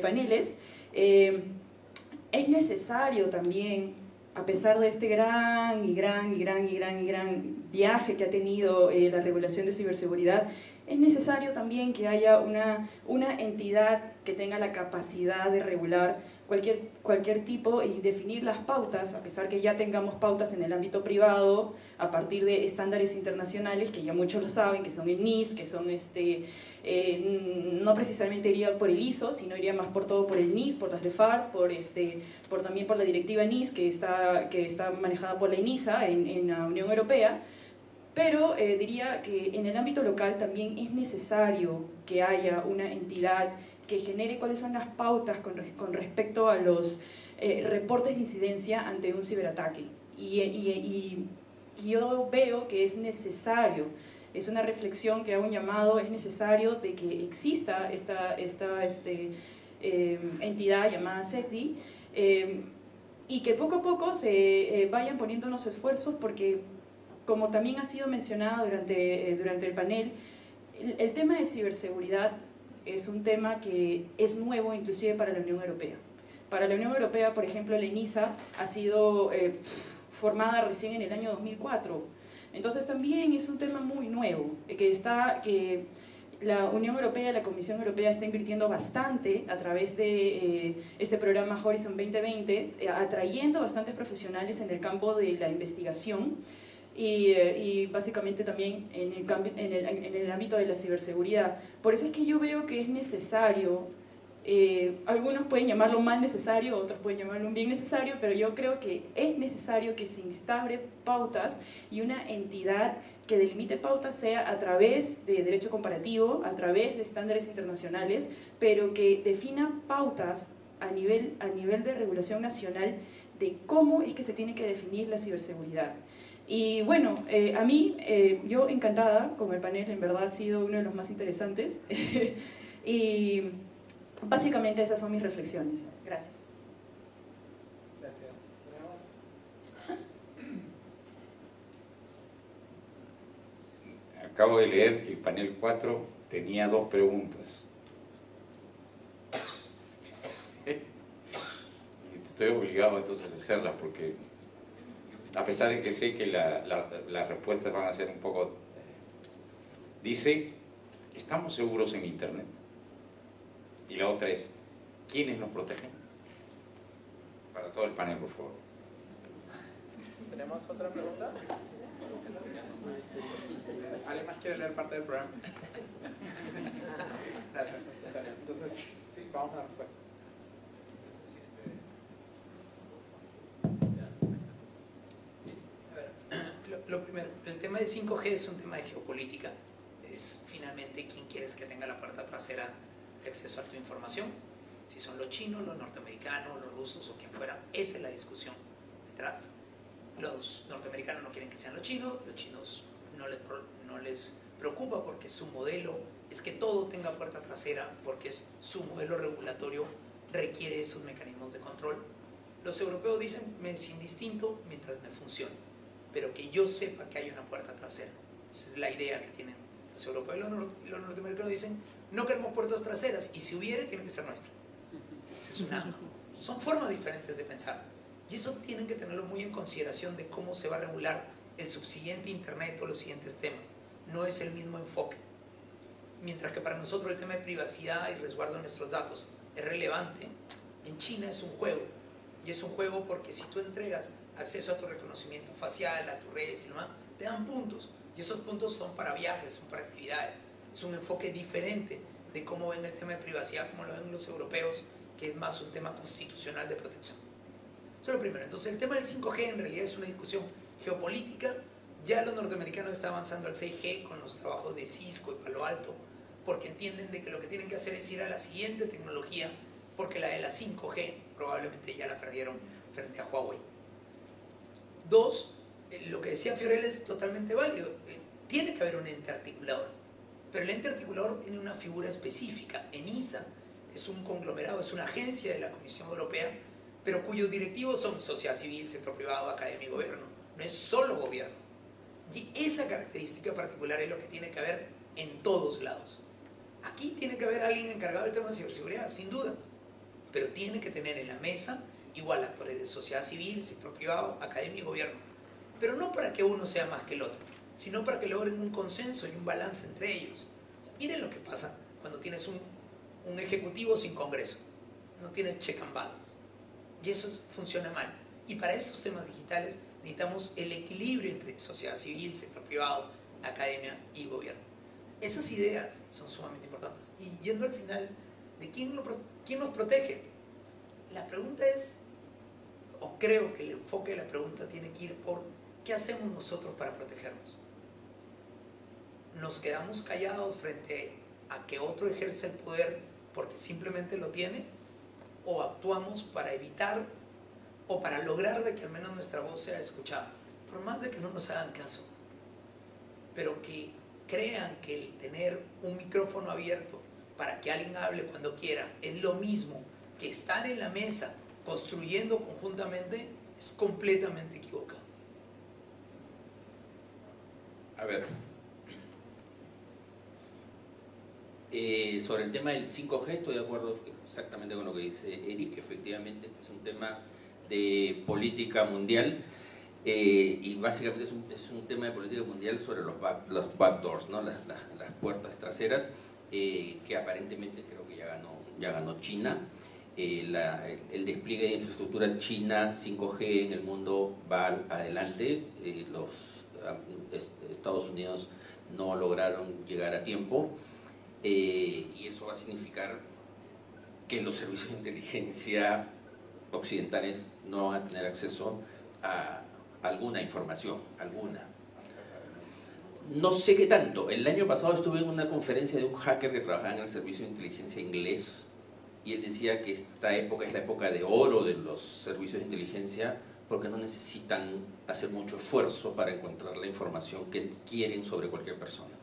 paneles, es necesario también a pesar de este gran y gran y gran y gran y gran viaje que ha tenido la regulación de ciberseguridad, es necesario también que haya una, una entidad que tenga la capacidad de regular cualquier, cualquier tipo y definir las pautas, a pesar que ya tengamos pautas en el ámbito privado, a partir de estándares internacionales, que ya muchos lo saben, que son el NIS, que son este, eh, no precisamente iría por el ISO, sino iría más por todo por el NIS, por las de FARS, por, este, por también por la directiva NIS, que está, que está manejada por la ENISA en, en la Unión Europea, Pero eh, diría que en el ámbito local también es necesario que haya una entidad que genere cuáles son las pautas con, con respecto a los eh, reportes de incidencia ante un ciberataque. Y, y, y, yo veo que es necesario, es una reflexión que hago un llamado, es necesario de que exista esta, esta este, eh, entidad llamada SETI y que poco a poco se vayan poniendo unos esfuerzos porque como también ha sido mencionado durante, eh, durante el panel, el, tema de ciberseguridad es un tema que es nuevo inclusive para la Unión Europea. Para la Unión Europea, por ejemplo, la ENISA ha sido eh, formada recién en el año 2004. Entonces también es un tema muy nuevo, eh, que, está, que la Unión Europea, la Comisión Europea está invirtiendo bastante a través de este programa Horizon 2020, atrayendo bastantes profesionales en el campo de la investigación y, eh, y, básicamente también en el, ámbito de la ciberseguridad. Por eso es que yo veo que es necesario, eh, algunos pueden llamarlo mal necesario, otros pueden llamarlo un bien necesario, pero yo creo que es necesario que se instaure pautas y una entidad que delimite pautas sea a través de derecho comparativo, a través de estándares internacionales, pero que defina pautas a nivel, a nivel de regulación nacional de cómo es que se tiene que definir la ciberseguridad. Y bueno, eh, a mí, eh, yo encantada con el panel, en verdad ha sido uno de los más interesantes. y básicamente esas son mis reflexiones. Gracias. Gracias. Acabo de leer el panel 4 tenía dos preguntas. Estoy obligado entonces a hacerlas porque a pesar de que sé que las respuestas van a ser un poco... Dice, ¿estamos seguros en Internet? Y la otra es, ¿quiénes nos protegen? Para todo el panel, por favor. ¿Tenemos otra pregunta? ¿Alguien más quiere leer parte del programa? Gracias. Entonces, sí, vamos a las respuestas. Lo primero, el tema de 5G es un tema de geopolítica. Es finalmente quién quieres que tenga la puerta trasera de acceso a tu información. Si son los chinos, los norteamericanos, los rusos o quien fuera. Esa es la discusión detrás. Los norteamericanos no quieren que sean los chinos, los chinos no les, no les preocupa porque su modelo es que todo tenga puerta trasera porque su modelo regulatorio requiere esos mecanismos de control. Los europeos dicen, me es indistinto mientras me funcione pero que yo sepa que hay una puerta trasera. Esa es la idea que tienen los europeos y los, norteamericanos dicen, no queremos puertas traseras, y si hubiere, tiene que ser nuestra. es una, son formas diferentes de pensar. Y eso tienen que tenerlo muy en consideración de cómo se va a regular el subsiguiente Internet o los siguientes temas. No es el mismo enfoque. Mientras que para nosotros el tema de privacidad y resguardo de nuestros datos es relevante, en China es un juego. Y es un juego porque si tú entregas acceso a tu reconocimiento facial, a tus redes y demás, te dan puntos. Y esos puntos son para viajes, son para actividades. Es un enfoque diferente de cómo ven el tema de privacidad, como lo ven los europeos, que es más un tema constitucional de protección. Eso es lo primero. Entonces, el tema del 5G en realidad es una discusión geopolítica. Ya los norteamericanos están avanzando al 6G con los trabajos de Cisco y Palo Alto, porque entienden de que lo que tienen que hacer es ir a la siguiente tecnología, porque la de la 5G probablemente ya la perdieron frente a Huawei. Dos, eh, lo que decía Fiorella es totalmente válido. Eh, tiene que haber un ente articulador, pero el ente articulador tiene una figura específica. ENISA es un conglomerado, es una agencia de la Comisión Europea, pero cuyos directivos son sociedad civil, sector privado, academia y gobierno. No es solo gobierno. Y esa característica particular es lo que tiene que haber en todos lados. Aquí tiene que haber alguien encargado del tema de ciberseguridad, sin duda, pero tiene que tener en la mesa igual actores de sociedad civil, sector privado, academia y gobierno. Pero no para que uno sea más que el otro, sino para que logren un consenso y un balance entre ellos. Miren lo que pasa cuando tienes un, un ejecutivo sin congreso, no tienes check and balance. Y eso funciona mal. Y para estos temas digitales necesitamos el equilibrio entre sociedad civil, sector privado, academia y gobierno. Esas ideas son sumamente importantes. Y yendo al final, ¿de quién, lo, quién nos protege? La pregunta es, o creo que el enfoque de la pregunta tiene que ir por qué hacemos nosotros para protegernos. nos quedamos callados frente a que otro ejerce el poder porque simplemente lo tiene o actuamos para evitar o para lograr de que al menos nuestra voz sea escuchada, por más de que no nos hagan caso, pero que crean que el tener un micrófono abierto para que alguien hable cuando quiera es lo mismo que estar en la mesa construyendo conjuntamente, es completamente equivocado. A ver, Eh, sobre el tema del 5G estoy de acuerdo exactamente con lo que dice Eric. Efectivamente, este es un tema de política mundial eh, y básicamente es un, es un, tema de política mundial sobre los, back, los backdoors, ¿no? las, las, puertas traseras, eh, que aparentemente creo que ya ganó, ya ganó China. Eh, la, el despliegue de infraestructura china 5G en el mundo va adelante. Eh, los Estados Unidos no lograron llegar a tiempo. Eh, y eso va a significar que los servicios de inteligencia occidentales no van a tener acceso a alguna información, alguna. No sé qué tanto. El año pasado estuve en una conferencia de un hacker que trabajaba en el servicio de inteligencia inglés y él decía que esta época es la época de oro de los servicios de inteligencia porque no necesitan hacer mucho esfuerzo para encontrar la información que quieren sobre cualquier persona.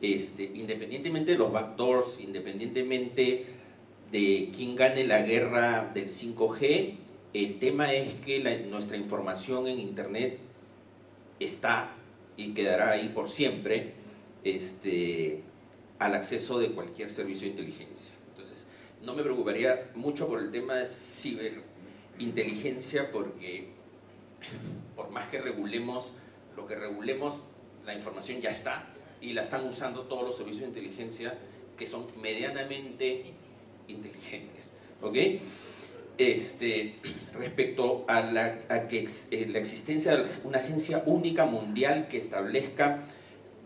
Este, independientemente de los backdoors, independientemente de quién gane la guerra del 5G, el tema es que nuestra información en Internet está y quedará ahí por siempre este, al acceso de cualquier servicio de inteligencia. No me preocuparía mucho por el tema de ciberinteligencia porque por más que regulemos lo que regulemos, la información ya está y la están usando todos los servicios de inteligencia que son medianamente inteligentes. ¿Ok? Este, respecto a, la, a que ex, eh, la existencia de una agencia única mundial que establezca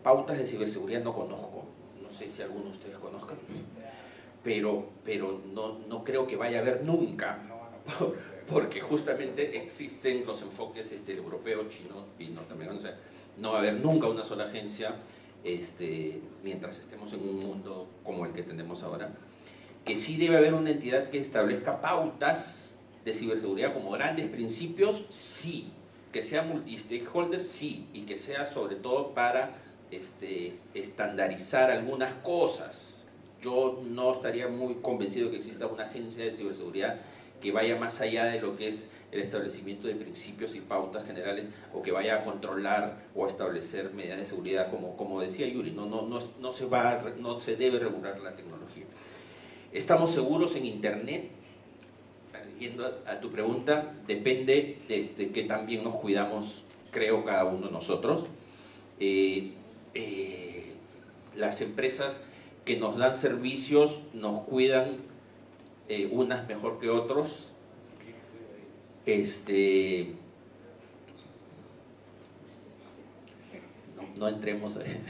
pautas de ciberseguridad no conozco. No sé si alguno de ustedes conozcan, pero, pero no, no creo que vaya a haber nunca, porque justamente existen los enfoques este, europeo, chino y norteamericano. O sea, no va a haber nunca una sola agencia este, mientras estemos en un mundo como el que tenemos ahora, que sí debe haber una entidad que establezca pautas de ciberseguridad como grandes principios, sí, que sea multi-stakeholder, sí, y que sea sobre todo para este, estandarizar algunas cosas. Yo no estaría muy convencido que exista una agencia de ciberseguridad que vaya más allá de lo que es el establecimiento de principios y pautas generales o que vaya a controlar o establecer medidas de seguridad, como, como decía Yuri, no, no, no, no, se va, no se debe regular la tecnología. ¿Estamos seguros en Internet? Yendo a, a tu pregunta, depende de este, que también nos cuidamos, creo, cada uno de nosotros. Eh, eh, las empresas que nos dan servicios nos cuidan eh, unas mejor que otros, este, no, entremos ahí.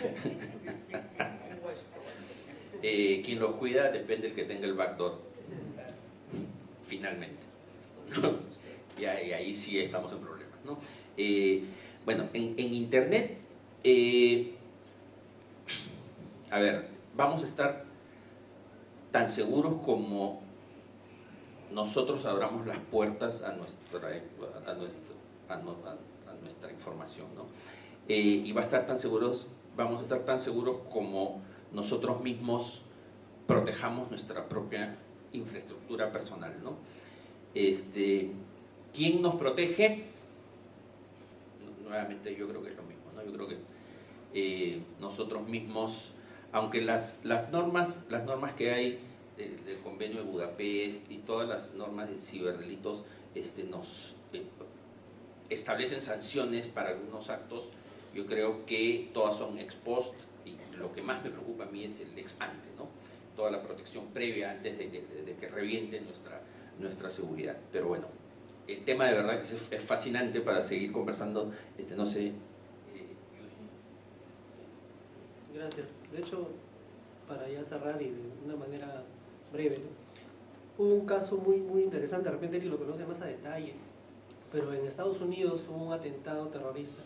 eh, quien los cuida depende del que tenga el backdoor, finalmente. y, ahí, ahí, sí estamos en problemas. ¿no? Eh, bueno, en, en Internet, eh, a ver, vamos a estar tan seguros como nosotros abramos las puertas a nuestra, a nuestra información. ¿no? Eh, y va a estar tan seguros, vamos a estar tan seguros como nosotros mismos protejamos nuestra propia infraestructura personal. ¿no? Este, ¿Quién nos protege? Nuevamente yo creo que es lo mismo. ¿no? Yo creo que eh, nosotros mismos, aunque las, las, normas, las normas que hay del, convenio de Budapest y todas las normas de ciberdelitos este, nos eh, establecen sanciones para algunos actos, yo creo que todas son ex post y lo que más me preocupa a mí es el ex ante, ¿no? toda la protección previa antes de que, de, que reviente nuestra, nuestra seguridad. Pero bueno, el tema de verdad es, es fascinante para seguir conversando, este, no sé. Eh, Gracias. De hecho, para ya cerrar y de una manera breve, hubo un caso muy, muy interesante, de repente Eric lo conoce más a detalle, pero en Estados Unidos hubo un atentado terrorista.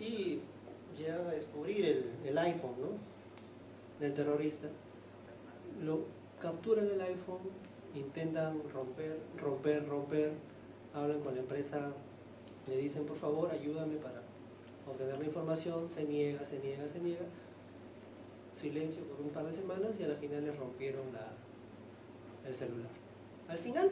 Y llegan a descubrir el, el iPhone ¿no? del terrorista, lo capturan el iPhone, intentan romper, romper, romper, hablan con la empresa, le dicen por favor ayúdame para obtener la información, se niega, se niega, se niega, silencio por un par de semanas y a la final les rompieron la, el celular. Al final,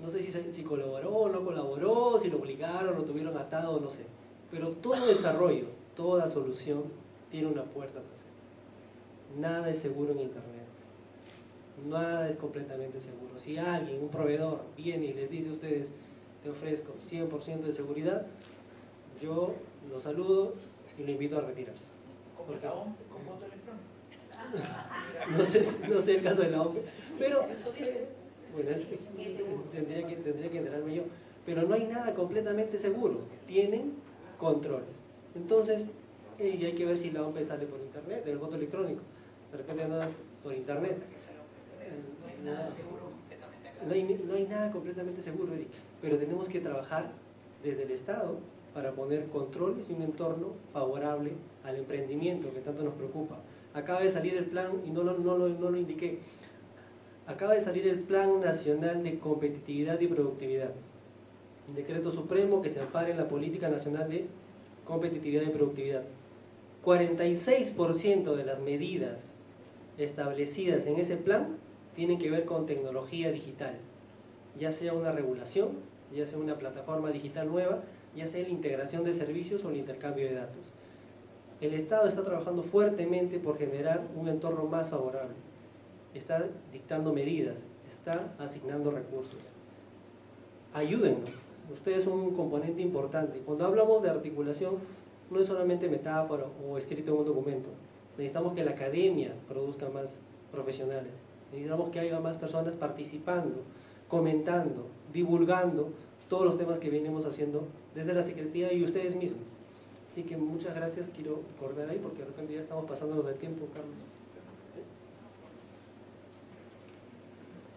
no sé si, colaboró o no colaboró, si lo obligaron, lo tuvieron atado, no sé. Pero todo desarrollo, toda solución tiene una puerta trasera. Nada es seguro en Internet. Nada es completamente seguro. Si alguien, un proveedor, viene y les dice a ustedes, te ofrezco 100% de seguridad, yo lo saludo y lo invito a retirarse. Como la OMP, con voto electrónico. No sé, no sé el caso de la OPE, pero bueno, tendría que, tendría que enterarme yo. Pero no hay nada completamente seguro. Tienen controles. Entonces, eh, y hay que ver si la OPE sale por internet, el voto electrónico. De repente no es por internet. No hay nada seguro completamente acá. No hay, no hay nada completamente seguro, Eric, pero tenemos que trabajar desde el Estado para poner controles y un entorno favorable al emprendimiento que tanto nos preocupa. Acaba de salir el plan, y no lo, no lo, no lo indiqué, acaba de salir el Plan Nacional de Competitividad y Productividad, un decreto supremo que se ampara en la Política Nacional de Competitividad y Productividad. 46% de las medidas establecidas en ese plan tienen que ver con tecnología digital, ya sea una regulación, ya sea una plataforma digital nueva, ya sea la integración de servicios o el intercambio de datos. El Estado está trabajando fuertemente por generar un entorno más favorable, está dictando medidas, está asignando recursos. Ayúdennos, ustedes son un componente importante. Cuando hablamos de articulación, no es solamente metáfora o escrito en un documento. Necesitamos que la academia produzca más profesionales. Necesitamos que haya más personas participando, comentando, divulgando todos los temas que venimos haciendo desde la Secretaría y ustedes mismos. Así que muchas gracias, quiero cortar ahí porque de repente ya estamos pasándonos del tiempo, Carlos.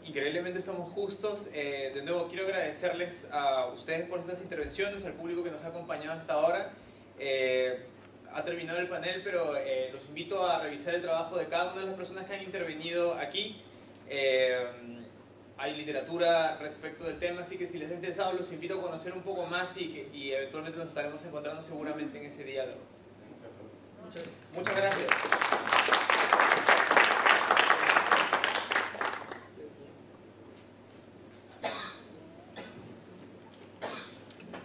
Increíblemente estamos justos. Eh, de nuevo, quiero agradecerles a ustedes por estas intervenciones, al público que nos ha acompañado hasta ahora. Eh, ha terminado el panel, pero eh, los invito a revisar el trabajo de cada una de las personas que han intervenido aquí. Hay literatura respecto del tema, así que si les ha interesado, los invito a conocer un poco más y, que- y eventualmente nos estaremos encontrando seguramente en ese diálogo. Muchas gracias. Muchas gracias.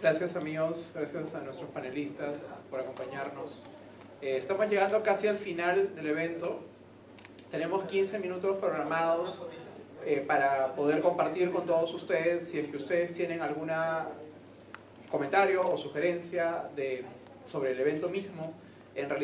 Gracias amigos, gracias a nuestros panelistas por acompañarnos. Eh, estamos llegando casi al final del evento. Tenemos 15 minutos programados eh, para poder compartir con todos ustedes. Si es que ustedes tienen algún comentario o sugerencia de, sobre el evento mismo, en realidad